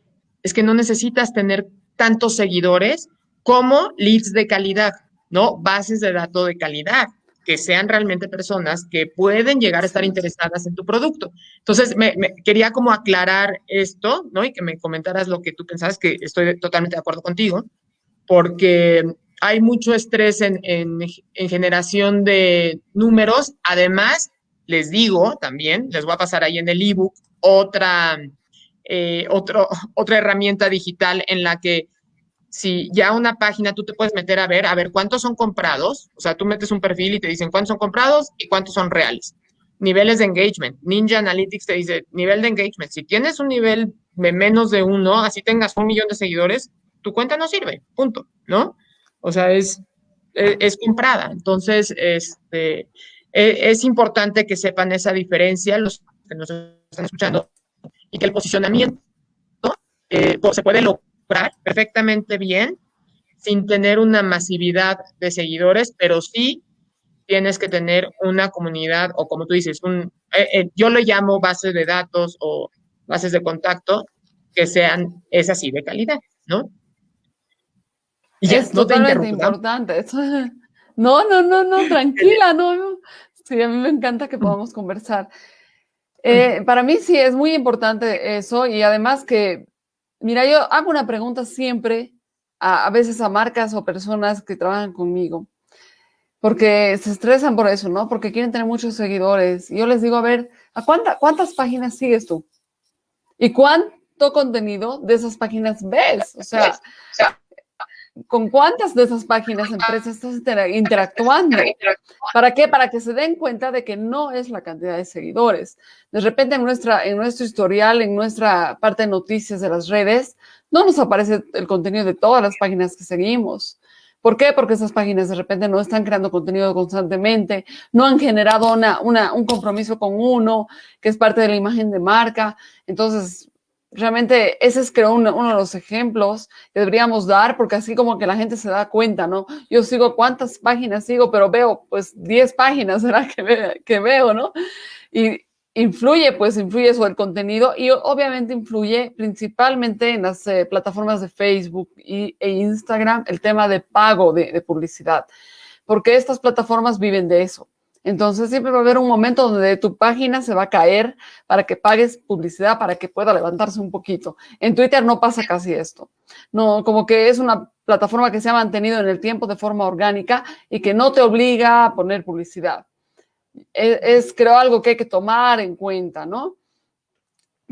es que no necesitas tener tantos seguidores como leads de calidad, ¿no? Bases de datos de calidad. Que sean realmente personas que pueden llegar a estar interesadas en tu producto. Entonces, me, quería como aclarar esto, ¿no? Y que me comentaras lo que tú pensabas, que estoy totalmente de acuerdo contigo, porque hay mucho estrés en, en, en generación de números. Además, les digo también, les voy a pasar ahí en el ebook otra, eh, otro, otra herramienta digital en la que si ya una página tú te puedes meter a ver, a ver cuántos son comprados, o sea, tú metes un perfil y te dicen cuántos son comprados y cuántos son reales. Niveles de engagement. Ninja Analytics te dice nivel de engagement. Si tienes un nivel de menos de uno, así tengas un millón de seguidores, tu cuenta no sirve, punto, ¿no? O sea, es, es, es comprada. Entonces, este, e, es importante que sepan esa diferencia, los que nos están escuchando, y que el posicionamiento eh, se puede lograr perfectamente bien sin tener una masividad de seguidores, pero sí tienes que tener una comunidad o como tú dices, un, eh, eh, yo lo llamo bases de datos o bases de contacto que sean es así de calidad, ¿no? Y es totalmente importante. No, no, no, no, tranquila, no. Sí, a mí me encanta que podamos conversar. Eh, para mí sí es muy importante eso y además que, mira, yo hago una pregunta siempre a, veces a marcas o personas que trabajan conmigo, porque se estresan por eso, ¿no? Porque quieren tener muchos seguidores. Y yo les digo, a ver, ¿a cuántas páginas sigues tú? ¿Y cuánto contenido de esas páginas ves? O sea, ¿Con cuántas de esas páginas, empresas estás interactuando? ¿Para qué? Para que se den cuenta de que no es la cantidad de seguidores. De repente en, nuestra, en nuestro historial, en nuestra parte de noticias de las redes, no nos aparece el contenido de todas las páginas que seguimos. ¿Por qué? Porque esas páginas de repente no están creando contenido constantemente, no han generado una, una, un compromiso con uno, que es parte de la imagen de marca. Entonces, realmente ese es creo uno, de los ejemplos que deberíamos dar, porque así como que la gente se da cuenta, ¿no? Yo sigo cuántas páginas sigo, pero veo pues 10 páginas, ¿será que, que veo, ¿no? Y influye, pues influye sobre el contenido y obviamente influye principalmente en las eh, plataformas de Facebook y, e Instagram el tema de pago de publicidad, porque estas plataformas viven de eso. Entonces siempre va a haber un momento donde tu página se va a caer para que pagues publicidad, para que pueda levantarse un poquito. En Twitter no pasa casi esto. No, como que es una plataforma que se ha mantenido en el tiempo de forma orgánica y que no te obliga a poner publicidad. Es, creo, algo que hay que tomar en cuenta, ¿no?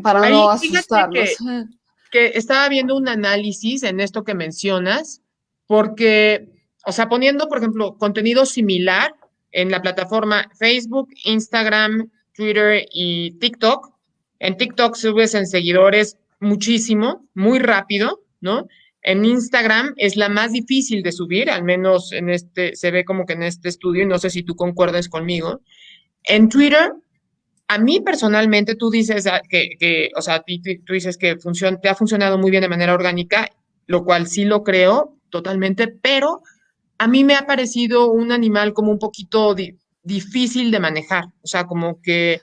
Para no asustarnos. Que, que estaba viendo un análisis en esto que mencionas, porque, o sea, poniendo, por ejemplo, contenido similar, en la plataforma Facebook, Instagram, Twitter y TikTok. En TikTok subes en seguidores muchísimo, muy rápido, ¿no? En Instagram es la más difícil de subir, al menos en este, se ve como que en este estudio, y no sé si tú concuerdas conmigo. En Twitter, a mí personalmente, tú dices que, o sea, tú dices que te ha funcionado muy bien de manera orgánica, lo cual sí lo creo totalmente, pero a mí me ha parecido un animal como un poquito difícil de manejar, o sea, como que,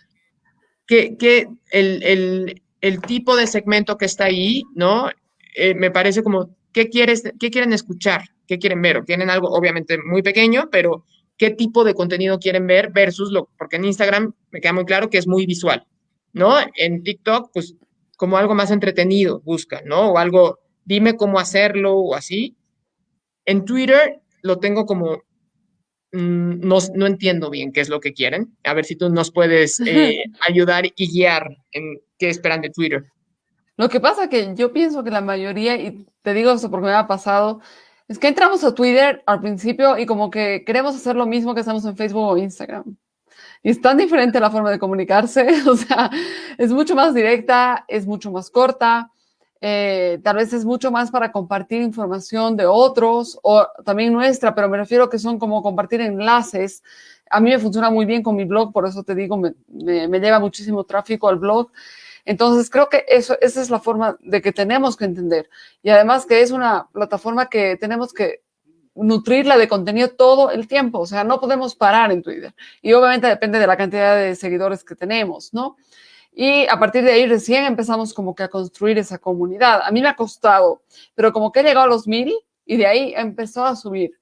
que, el, tipo de segmento que está ahí, ¿no? Eh, me parece como, ¿qué, quieres, ¿qué quieren escuchar? ¿Qué quieren ver? O quieren algo obviamente muy pequeño, pero ¿qué tipo de contenido quieren ver versus lo, porque en Instagram me queda muy claro que es muy visual, ¿no? En TikTok, pues como algo más entretenido buscan, ¿no? O algo, dime cómo hacerlo o así. En Twitter lo tengo como, mm, no, no, entiendo bien qué es lo que quieren. A ver si tú nos puedes eh, ayudar y guiar en qué esperan de Twitter. Lo que pasa que yo pienso que la mayoría, y te digo esto porque me ha pasado, es que entramos a Twitter al principio y como que queremos hacer lo mismo que hacemos en Facebook o Instagram. Y es tan diferente la forma de comunicarse, o sea, es mucho más directa, es mucho más corta, eh, tal vez es mucho más para compartir información de otros o también nuestra, pero me refiero que son como compartir enlaces. A mí me funciona muy bien con mi blog, por eso te digo, me, me, lleva muchísimo tráfico al blog. Entonces creo que eso, esa es la forma de que tenemos que entender. Y además que es una plataforma que tenemos que nutrirla de contenido todo el tiempo, o sea, no podemos parar en Twitter. Y obviamente depende de la cantidad de seguidores que tenemos, ¿no? Y a partir de ahí recién empezamos como que a construir esa comunidad. A mí me ha costado, pero como que he llegado a los mil y de ahí empezó a subir.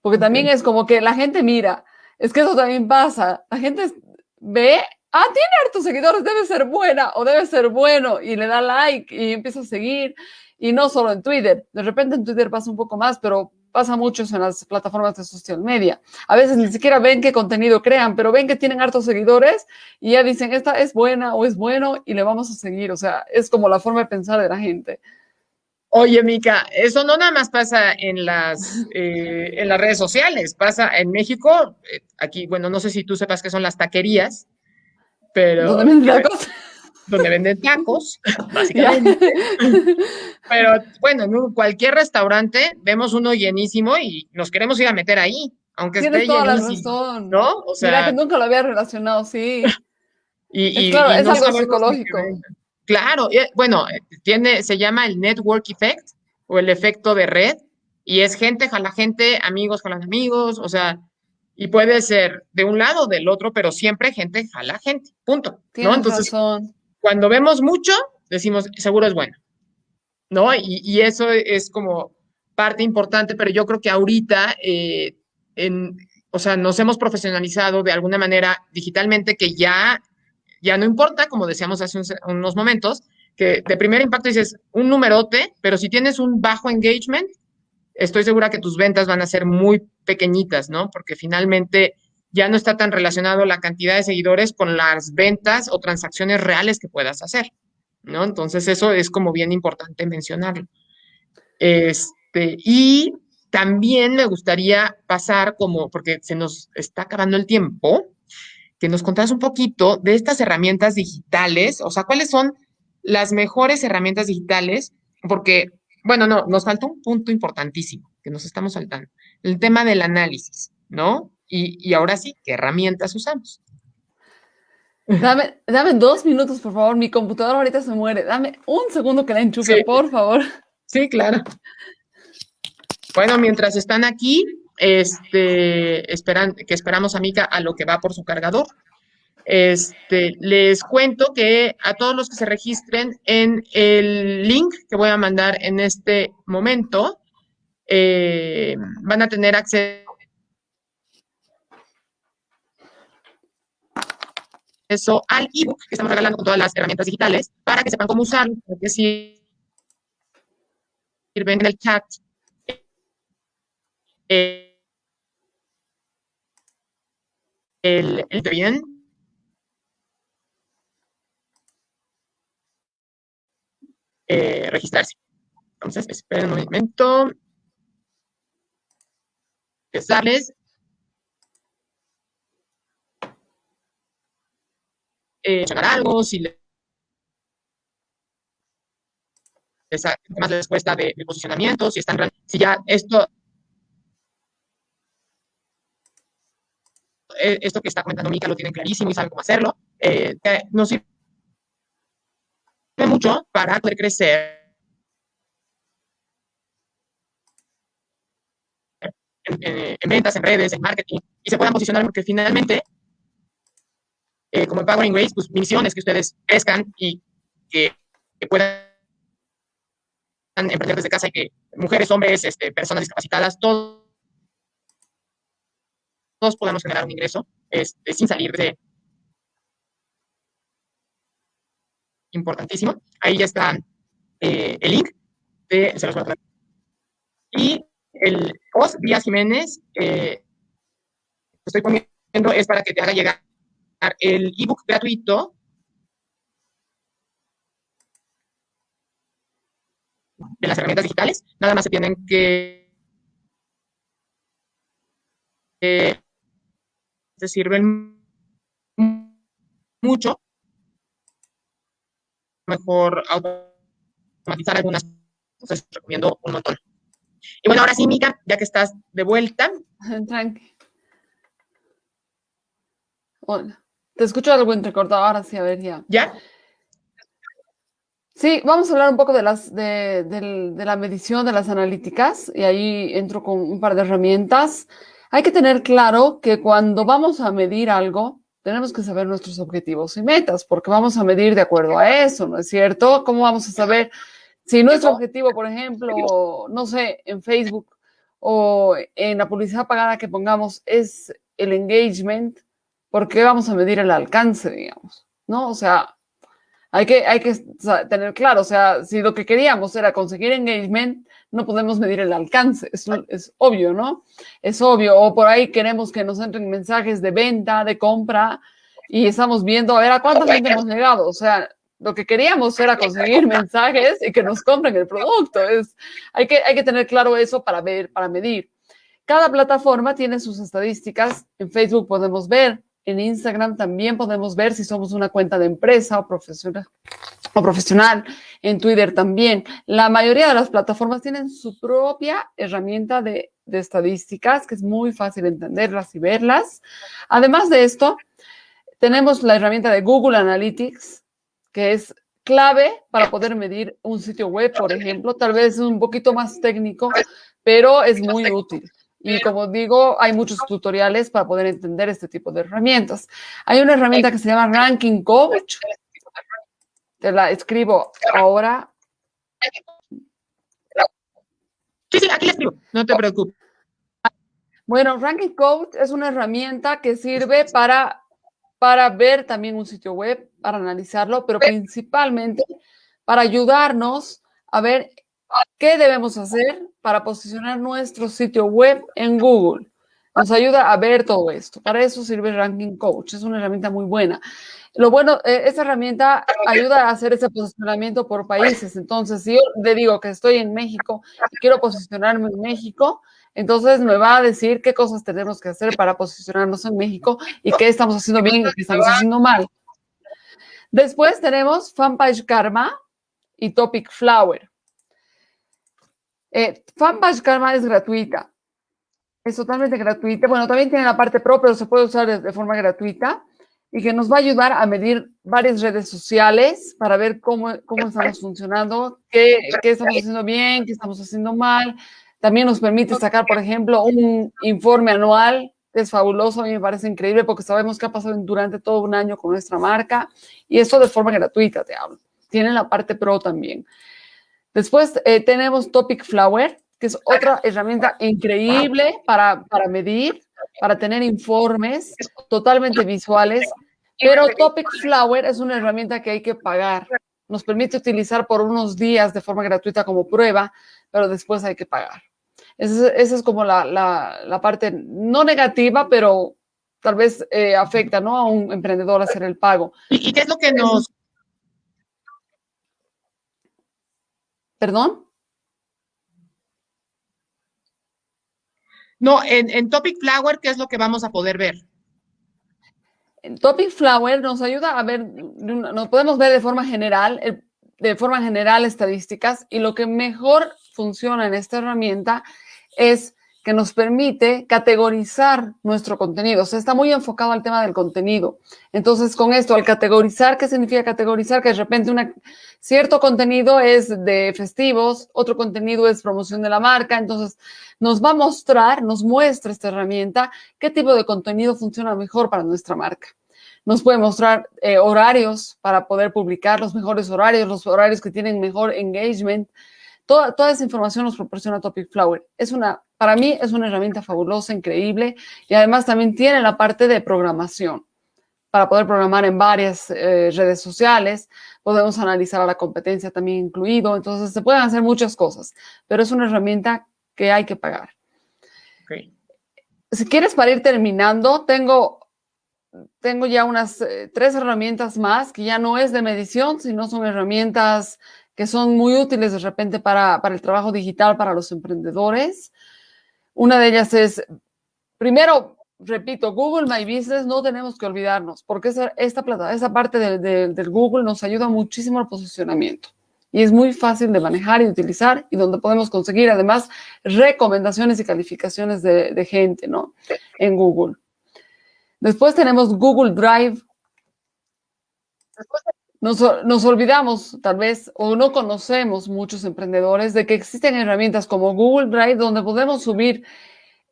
Porque también es como que la gente mira, Es que eso también pasa. La gente ve, ah, tiene hartos seguidores, debe ser buena o debe ser bueno y le da like y empieza a seguir. Y no solo en Twitter. De repente en Twitter pasa un poco más, pero pasa mucho en las plataformas de social media. A veces ni siquiera ven qué contenido crean, pero ven que tienen hartos seguidores y ya dicen, esta es buena o es bueno y le vamos a seguir. O sea, es como la forma de pensar de la gente. Oye, Mica, eso no nada más pasa en las, eh, en las redes sociales, pasa en México, eh, aquí, bueno, no sé si tú sepas qué son las taquerías, pero... Donde venden tacos, básicamente. pero bueno, en cualquier restaurante vemos uno llenísimo y nos queremos ir a meter ahí, aunque Tienes esté toda llenísimo, la razón. ¿no? O sea, Mira que nunca lo había relacionado, sí. y, Es y- claro, y es no algo psicológico. Claro, bueno, tiene, se llama el network effect o el efecto de red, y es gente jala gente, amigos jalan amigos, o sea, y puede ser de un lado o del otro, pero siempre gente jala gente, punto, ¿no? Tienes Entonces, razón. Cuando vemos mucho, decimos, seguro es bueno, ¿no? Y, eso es como parte importante, pero yo creo que ahorita, eh, o sea, nos hemos profesionalizado de alguna manera digitalmente que ya, ya no importa, como decíamos hace un- unos momentos, que de primer impacto dices un numerote, pero si tienes un bajo engagement, estoy segura que tus ventas van a ser muy pequeñitas, ¿no? Porque finalmente ya no está tan relacionado la cantidad de seguidores con las ventas o transacciones reales que puedas hacer, ¿no? Entonces eso es como bien importante mencionarlo. Este, y también me gustaría pasar como, porque se nos está acabando el tiempo, que nos contaras un poquito de estas herramientas digitales, o sea, cuáles son las mejores herramientas digitales, porque, bueno, no, nos falta un punto importantísimo que nos estamos saltando, el tema del análisis, ¿no? Y, y ahora sí, ¿qué herramientas usamos? Dame, dame dos minutos, por favor. Mi computadora ahorita se muere. Dame un segundo que la enchufe, Sí. por favor. Sí, claro. Bueno, mientras están aquí, este, esperan, que esperamos a Mica a lo que va por su cargador. Este, les cuento que a todos los que se registren en el link que voy a mandar en este momento, eh, van a tener acceso al ebook que estamos regalando con todas las herramientas digitales para que sepan cómo usarlo, para que sirven en el chat. Eh, el, el bien. eh, registrarse. Entonces, esperen un momento. Empezarles. Eh, algo, si les más la respuesta de, de posicionamiento, si están, si ya esto, eh, esto que está comentando Mica lo tienen clarísimo y saben cómo hacerlo, eh, nos sirve mucho para poder crecer en ventas, en redes, en marketing, y se puedan posicionar porque finalmente, eh, como Empowering Ways, pues mi misión es que ustedes crezcan y que, puedan emprender desde casa y que mujeres, hombres, este, personas discapacitadas, todos, todos podamos generar un ingreso este, sin salir de... Importantísimo. Ahí ya está eh, el link. De, se los. Y el Os Díaz Jiménez, eh, estoy poniendo, es para que te haga llegar el ebook gratuito de las herramientas digitales. Nada más se tienen que... Eh, se sirven mucho. Mejor automatizar algunas cosas, recomiendo un montón. Y bueno, ahora sí, Mica, ya que estás de vuelta, Tranqui. Hola. Te escucho algo entrecortado. Ahora sí, a ver, ya. ¿ya? Sí, vamos a hablar un poco de, las, de, del- de la medición de las analíticas y ahí entro con un par de herramientas. Hay que tener claro que cuando vamos a medir algo, tenemos que saber nuestros objetivos y metas, porque vamos a medir de acuerdo a eso, ¿no es cierto? ¿Cómo vamos a saber si nuestro objetivo, por ejemplo, no sé, en Facebook o en la publicidad pagada que pongamos es el engagement, ¿por qué vamos a medir el alcance, digamos? ¿No? O sea, hay que, hay que tener claro, o sea, si lo que queríamos era conseguir engagement, no podemos medir el alcance, es, obvio, ¿no? Es obvio, o por ahí queremos que nos entren mensajes de venta, de compra, y estamos viendo, a ver, ¿a cuánta gente hemos llegado? O sea, lo que queríamos era conseguir mensajes y que nos compren el producto. Es, hay, que, hay que tener claro eso para ver, para medir. Cada plataforma tiene sus estadísticas. En Facebook podemos ver, en Instagram también podemos ver si somos una cuenta de empresa o profesional. En Twitter también. La mayoría de las plataformas tienen su propia herramienta de, de estadísticas, que es muy fácil entenderlas y verlas. Además de esto, tenemos la herramienta de Google Analytics, que es clave para poder medir un sitio web, por ejemplo. Tal vez es un poquito más técnico, pero es muy útil. Y como digo, hay muchos tutoriales para poder entender este tipo de herramientas. Hay una herramienta que se llama Ranking Coach. Te la escribo ahora. Sí, sí, aquí la escribo. No te preocupes. Bueno, Ranking Coach es una herramienta que sirve para para ver también un sitio web, para analizarlo, pero principalmente para ayudarnos a ver qué debemos hacer para posicionar nuestro sitio web en Google. Nos ayuda a ver todo esto. Para eso sirve Ranking Coach. Es una herramienta muy buena. Lo bueno, eh, esta herramienta ayuda a hacer ese posicionamiento por países. Entonces, si yo le digo que estoy en México y quiero posicionarme en México, entonces me va a decir qué cosas tenemos que hacer para posicionarnos en México y qué estamos haciendo bien y qué estamos haciendo mal. Después tenemos Fanpage Karma y Topic Flower. Eh, Karma es gratuita. Es totalmente gratuita. Bueno, también tiene la parte pro, pero se puede usar de, forma gratuita y que nos va a ayudar a medir varias redes sociales para ver cómo, cómo estamos funcionando, qué, qué estamos haciendo bien, qué estamos haciendo mal, también nos permite sacar, por ejemplo, un informe anual, que es fabuloso, a mí me parece increíble porque sabemos qué ha pasado durante todo un año con nuestra marca y esto de forma gratuita, te hablo. Tiene la parte pro también. Después eh, tenemos Topic Flower, que es otra herramienta increíble para, para medir, para tener informes totalmente visuales, pero Topic Flower es una herramienta que hay que pagar. Nos permite utilizar por unos días de forma gratuita como prueba, pero después hay que pagar. Esa, es como la, parte no negativa, pero tal vez eh, afecta ¿no? a un emprendedor hacer el pago. ¿Y, qué es lo que nos... ¿Perdón? No, en, en, Topic Flower, ¿qué es lo que vamos a poder ver? En Topic Flower nos ayuda a ver, nos podemos ver de forma general, de forma general estadísticas y lo que mejor funciona en esta herramienta es que nos permite categorizar nuestro contenido. O sea, está muy enfocado al tema del contenido. Entonces, con esto, al categorizar, ¿qué significa categorizar? Que de repente una, cierto contenido es de festivos, otro contenido es promoción de la marca. Entonces, nos va a mostrar, nos muestra esta herramienta qué tipo de contenido funciona mejor para nuestra marca. Nos puede mostrar eh, horarios para poder publicar los mejores horarios, los horarios que tienen mejor engagement, Toda, toda esa información nos proporciona Topic Flower. Es una, para mí es una herramienta fabulosa, increíble y además también tiene la parte de programación para poder programar en varias eh, redes sociales. Podemos analizar a la competencia también incluido. Entonces se pueden hacer muchas cosas, pero es una herramienta que hay que pagar. Si quieres, para ir terminando, tengo, tengo ya unas eh, tres herramientas más que ya no es de medición, sino son herramientas que son muy útiles de repente para, el trabajo digital para los emprendedores. Una de ellas es, primero, repito, Google My Business no tenemos que olvidarnos, porque esa, esta plata, esa parte del Google nos ayuda muchísimo al posicionamiento. Y es muy fácil de manejar y utilizar y donde podemos conseguir además recomendaciones y calificaciones de, de gente, ¿no? En Google. Después tenemos Google Drive. Después nos, nos, olvidamos, tal vez, o no conocemos muchos emprendedores de que existen herramientas como Google Drive donde podemos subir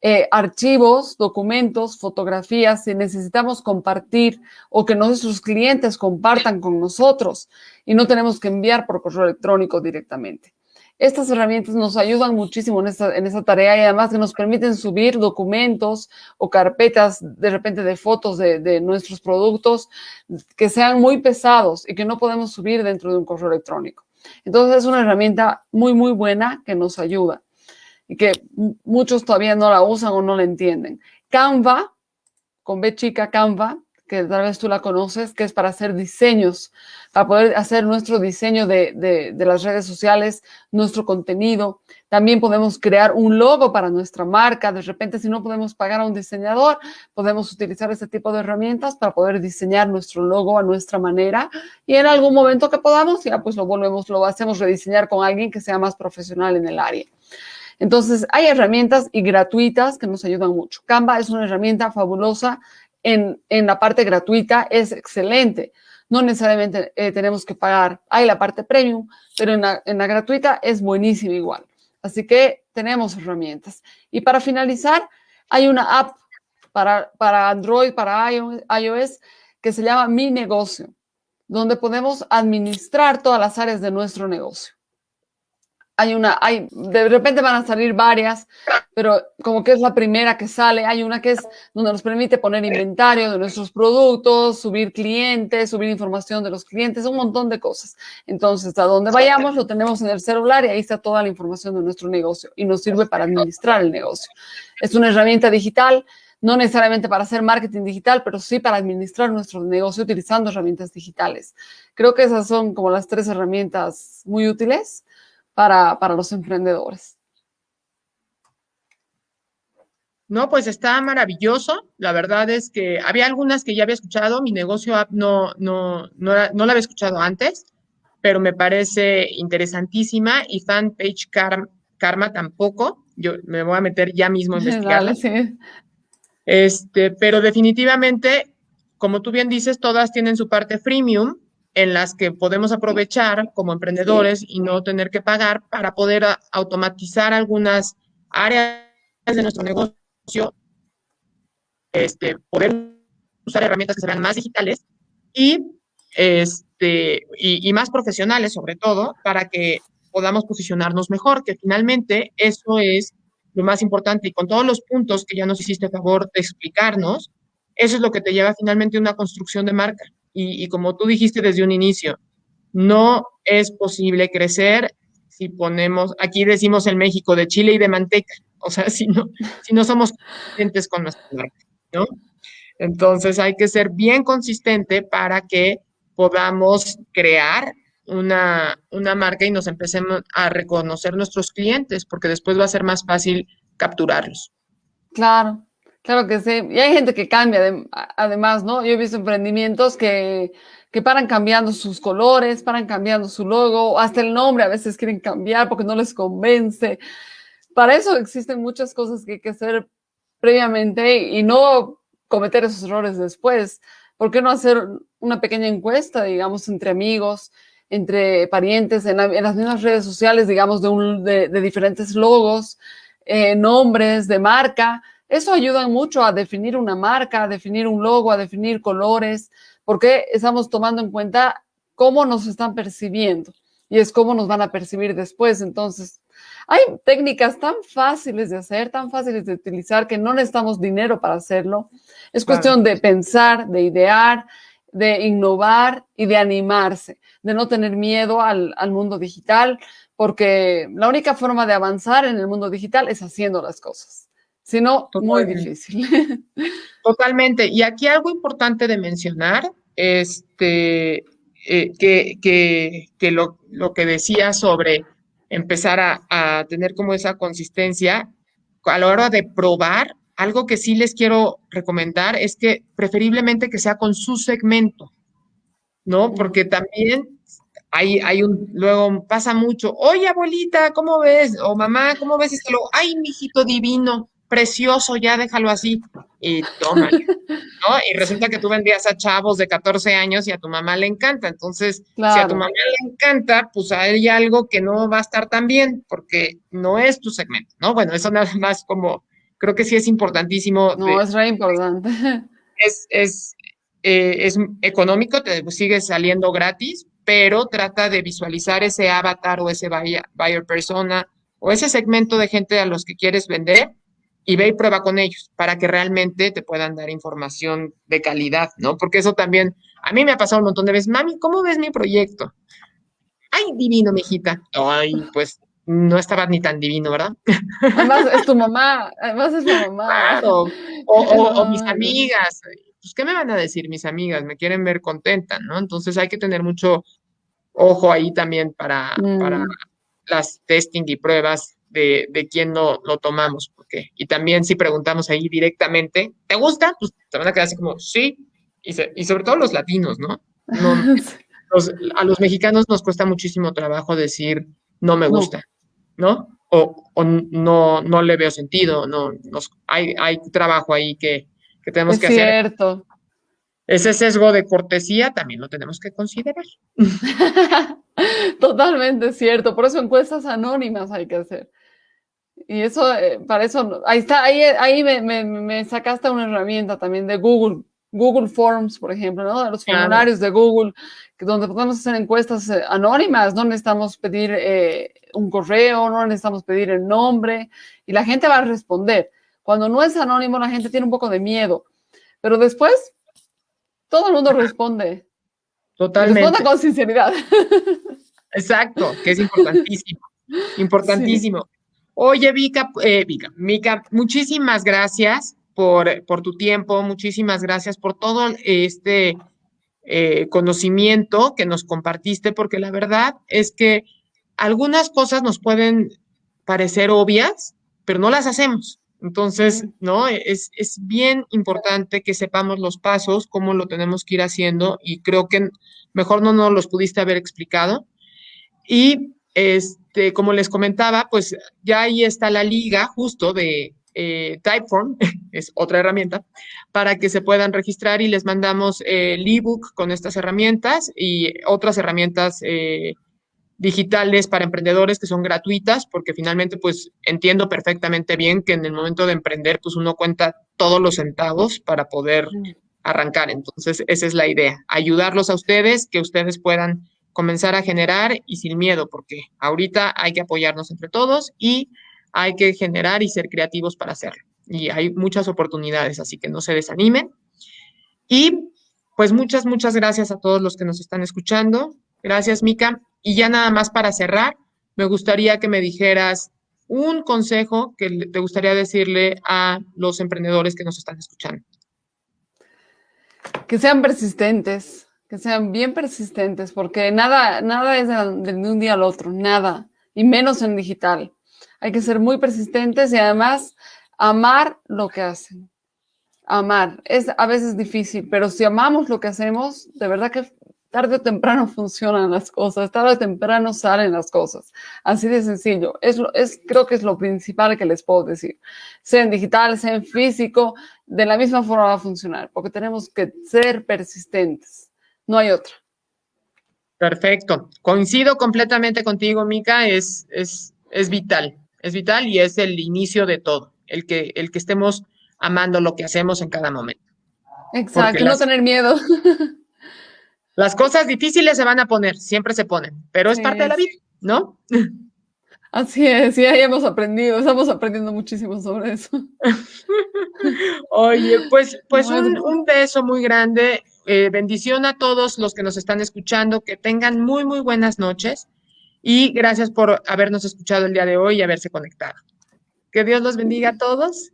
eh, archivos, documentos, fotografías si necesitamos compartir o que nuestros clientes compartan con nosotros y no tenemos que enviar por correo electrónico directamente. Estas herramientas nos ayudan muchísimo en esta, en tarea y además que nos permiten subir documentos o carpetas de repente de fotos de, de nuestros productos que sean muy pesados y que no podemos subir dentro de un correo electrónico. Entonces es una herramienta muy, muy buena que nos ayuda y que muchos todavía no la usan o no la entienden. Canva, con B chica, Canva, que tal vez tú la conoces, que es para hacer diseños, para poder hacer nuestro diseño de, de, las redes sociales, nuestro contenido. También podemos crear un logo para nuestra marca. De repente, si no podemos pagar a un diseñador, podemos utilizar este tipo de herramientas para poder diseñar nuestro logo a nuestra manera. Y en algún momento que podamos, ya pues lo volvemos, lo hacemos rediseñar con alguien que sea más profesional en el área. Entonces, hay herramientas y gratuitas que nos ayudan mucho. Canva es una herramienta fabulosa en, en la parte gratuita, es excelente. No necesariamente eh, tenemos que pagar. Hay la parte premium, pero en la, en la gratuita es buenísima igual. Así que tenemos herramientas. Y para finalizar, hay una app para, para Android, para iOS, que se llama Mi Negocio, donde podemos administrar todas las áreas de nuestro negocio hay una, hay, de repente van a salir varias, pero como que es la primera que sale, hay una que es donde nos permite poner inventario de nuestros productos, subir clientes, subir información de los clientes, un montón de cosas. Entonces, a donde vayamos lo tenemos en el celular y ahí está toda la información de nuestro negocio y nos sirve para administrar el negocio. Es una herramienta digital, no necesariamente para hacer marketing digital, pero sí para administrar nuestro negocio utilizando herramientas digitales. Creo que esas son como las tres herramientas muy útiles para, para los emprendedores. No, pues está maravilloso. La verdad es que había algunas que ya había escuchado. Mi negocio app no, no, no, no la había escuchado antes, pero me parece interesantísima. Y fanpage Karma, Karma tampoco. Yo me voy a meter ya mismo a investigarla. sí. Este, pero definitivamente, como tú bien dices, todas tienen su parte freemium en las que podemos aprovechar como emprendedores y no tener que pagar para poder automatizar algunas áreas de nuestro negocio, este, poder usar herramientas que sean más digitales y, este, y, más profesionales sobre todo para que podamos posicionarnos mejor, que finalmente eso es lo más importante. Y con todos los puntos que ya nos hiciste favor de explicarnos, eso es lo que te lleva finalmente a una construcción de marca y, como tú dijiste desde un inicio, no es posible crecer si ponemos, aquí decimos en México, de chile y de manteca, o sea, si no, si no somos consistentes con nuestra marca, ¿no? Entonces hay que ser bien consistente para que podamos crear una, una marca y nos empecemos a reconocer nuestros clientes, porque después va a ser más fácil capturarlos. Claro, Claro que sí. Y hay gente que cambia, además, ¿no? Yo he visto emprendimientos que, que paran cambiando sus colores, paran cambiando su logo, hasta el nombre a veces quieren cambiar porque no les convence. Para eso existen muchas cosas que hay que hacer previamente y no cometer esos errores después. ¿Por qué no hacer una pequeña encuesta, digamos, entre amigos, entre parientes, en, las mismas redes sociales, digamos, de, un, de, de diferentes logos, eh, nombres de marca? Eso ayuda mucho a definir una marca, a definir un logo, a definir colores, porque estamos tomando en cuenta cómo nos están percibiendo y es cómo nos van a percibir después. Entonces, hay técnicas tan fáciles de hacer, tan fáciles de utilizar, que no necesitamos dinero para hacerlo. Es cuestión de pensar, de idear, de innovar y de animarse, de no tener miedo al, al mundo digital, porque la única forma de avanzar en el mundo digital es haciendo las cosas. Si no, muy difícil. Totalmente. Y aquí algo importante de mencionar, este, eh, que, que, que lo, lo, que decía sobre empezar a, a, tener como esa consistencia a la hora de probar, algo que sí les quiero recomendar es que preferiblemente que sea con su segmento, ¿no? Porque también hay, hay un, luego pasa mucho, oye abuelita, ¿cómo ves? O mamá, ¿cómo ves esto? Ay, mijito divino precioso, ya déjalo así. Y toma, ¿no? Y resulta que tú vendías a chavos de 14 años y a tu mamá le encanta. Entonces, si a tu mamá le encanta, pues hay algo que no va a estar tan bien, porque no es tu segmento, ¿no? Bueno, eso nada más como, creo que sí es importantísimo. No, es re importante. Es, es, eh, es económico, te sigue saliendo gratis, pero trata de visualizar ese avatar o ese buyer, buyer persona o ese segmento de gente a los que quieres vender y ve y prueba con ellos para que realmente te puedan dar información de calidad, ¿no? Porque eso también, a mí me ha pasado un montón de veces, mami, ¿cómo ves mi proyecto? Ay, divino, mijita. Ay, pues no estaba ni tan divino, ¿verdad? Además es tu mamá, además es tu mamá. Claro. O, mis amigas, pues, ¿qué me van a decir mis amigas? Me quieren ver contenta, ¿no? Entonces hay que tener mucho ojo ahí también para, para mm. las testing y pruebas de, de quién lo, lo, tomamos, porque, y también si preguntamos ahí directamente, ¿te gusta? Pues te van a quedar así como, sí, y, y sobre todo los latinos, ¿no? a los mexicanos nos cuesta muchísimo trabajo decir, no me gusta, ¿no? O, o no, no le veo sentido, no, nos, hay, hay trabajo ahí que, que tenemos que hacer. Es cierto. Ese sesgo de cortesía también lo tenemos que considerar. Totalmente cierto, por eso encuestas anónimas hay que hacer. Y eso, eh, para eso, ahí está, ahí, ahí me, me, sacaste una herramienta también de Google, Google Forms, por ejemplo, ¿no? De los formularios de Google, donde podemos hacer encuestas eh, anónimas, no necesitamos pedir eh, un correo, no necesitamos pedir el nombre, y la gente va a responder. Cuando no es anónimo, la gente tiene un poco de miedo, pero después todo el mundo responde. Totalmente. Responde con sinceridad. Exacto, que es importantísimo. Importantísimo. Oye, Vika, eh, Vika, Mica, muchísimas gracias por, por, tu tiempo, muchísimas gracias por todo este eh, conocimiento que nos compartiste, porque la verdad es que algunas cosas nos pueden parecer obvias, pero no las hacemos. Entonces, ¿no? Es, es, bien importante que sepamos los pasos, cómo lo tenemos que ir haciendo y creo que mejor no nos los pudiste haber explicado. Y este, como les comentaba, pues ya ahí está la liga justo de eh, Typeform, es otra herramienta, para que se puedan registrar y les mandamos el ebook con estas herramientas y otras herramientas eh, digitales para emprendedores que son gratuitas, porque finalmente pues entiendo perfectamente bien que en el momento de emprender pues uno cuenta todos los centavos para poder arrancar. Entonces esa es la idea, ayudarlos a ustedes, que ustedes puedan comenzar a generar y sin miedo, porque ahorita hay que apoyarnos entre todos y hay que generar y ser creativos para hacerlo. Y hay muchas oportunidades, así que no se desanimen. Y pues muchas, muchas gracias a todos los que nos están escuchando. Gracias, Mica. Y ya nada más para cerrar, me gustaría que me dijeras un consejo que te gustaría decirle a los emprendedores que nos están escuchando. Que sean persistentes, que sean bien persistentes, porque nada, nada es de, un día al otro, nada, y menos en digital. Hay que ser muy persistentes y además amar lo que hacen. Amar. Es a veces difícil, pero si amamos lo que hacemos, de verdad que tarde o temprano funcionan las cosas, tarde o temprano salen las cosas. Así de sencillo. Es, es, creo que es lo principal que les puedo decir. Sea en digital, sea en físico, de la misma forma va a funcionar, porque tenemos que ser persistentes. No hay otra. Perfecto. Coincido completamente contigo, Mica. Es, es, es vital. Es vital y es el inicio de todo. El que, el que estemos amando lo que hacemos en cada momento. Exacto, no tener miedo. Las cosas difíciles se van a poner, siempre se ponen, pero es parte de la vida, ¿no? Así es, ya hemos aprendido, estamos aprendiendo muchísimo sobre eso. Oye, pues, pues un, beso muy grande, eh, bendición a todos los que nos están escuchando, que tengan muy, muy buenas noches y gracias por habernos escuchado el día de hoy y haberse conectado. Que Dios los bendiga a todos.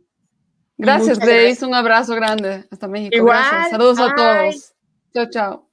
Gracias, Grace, un abrazo grande hasta México. Igual, Saludos a todos. Chao, chao.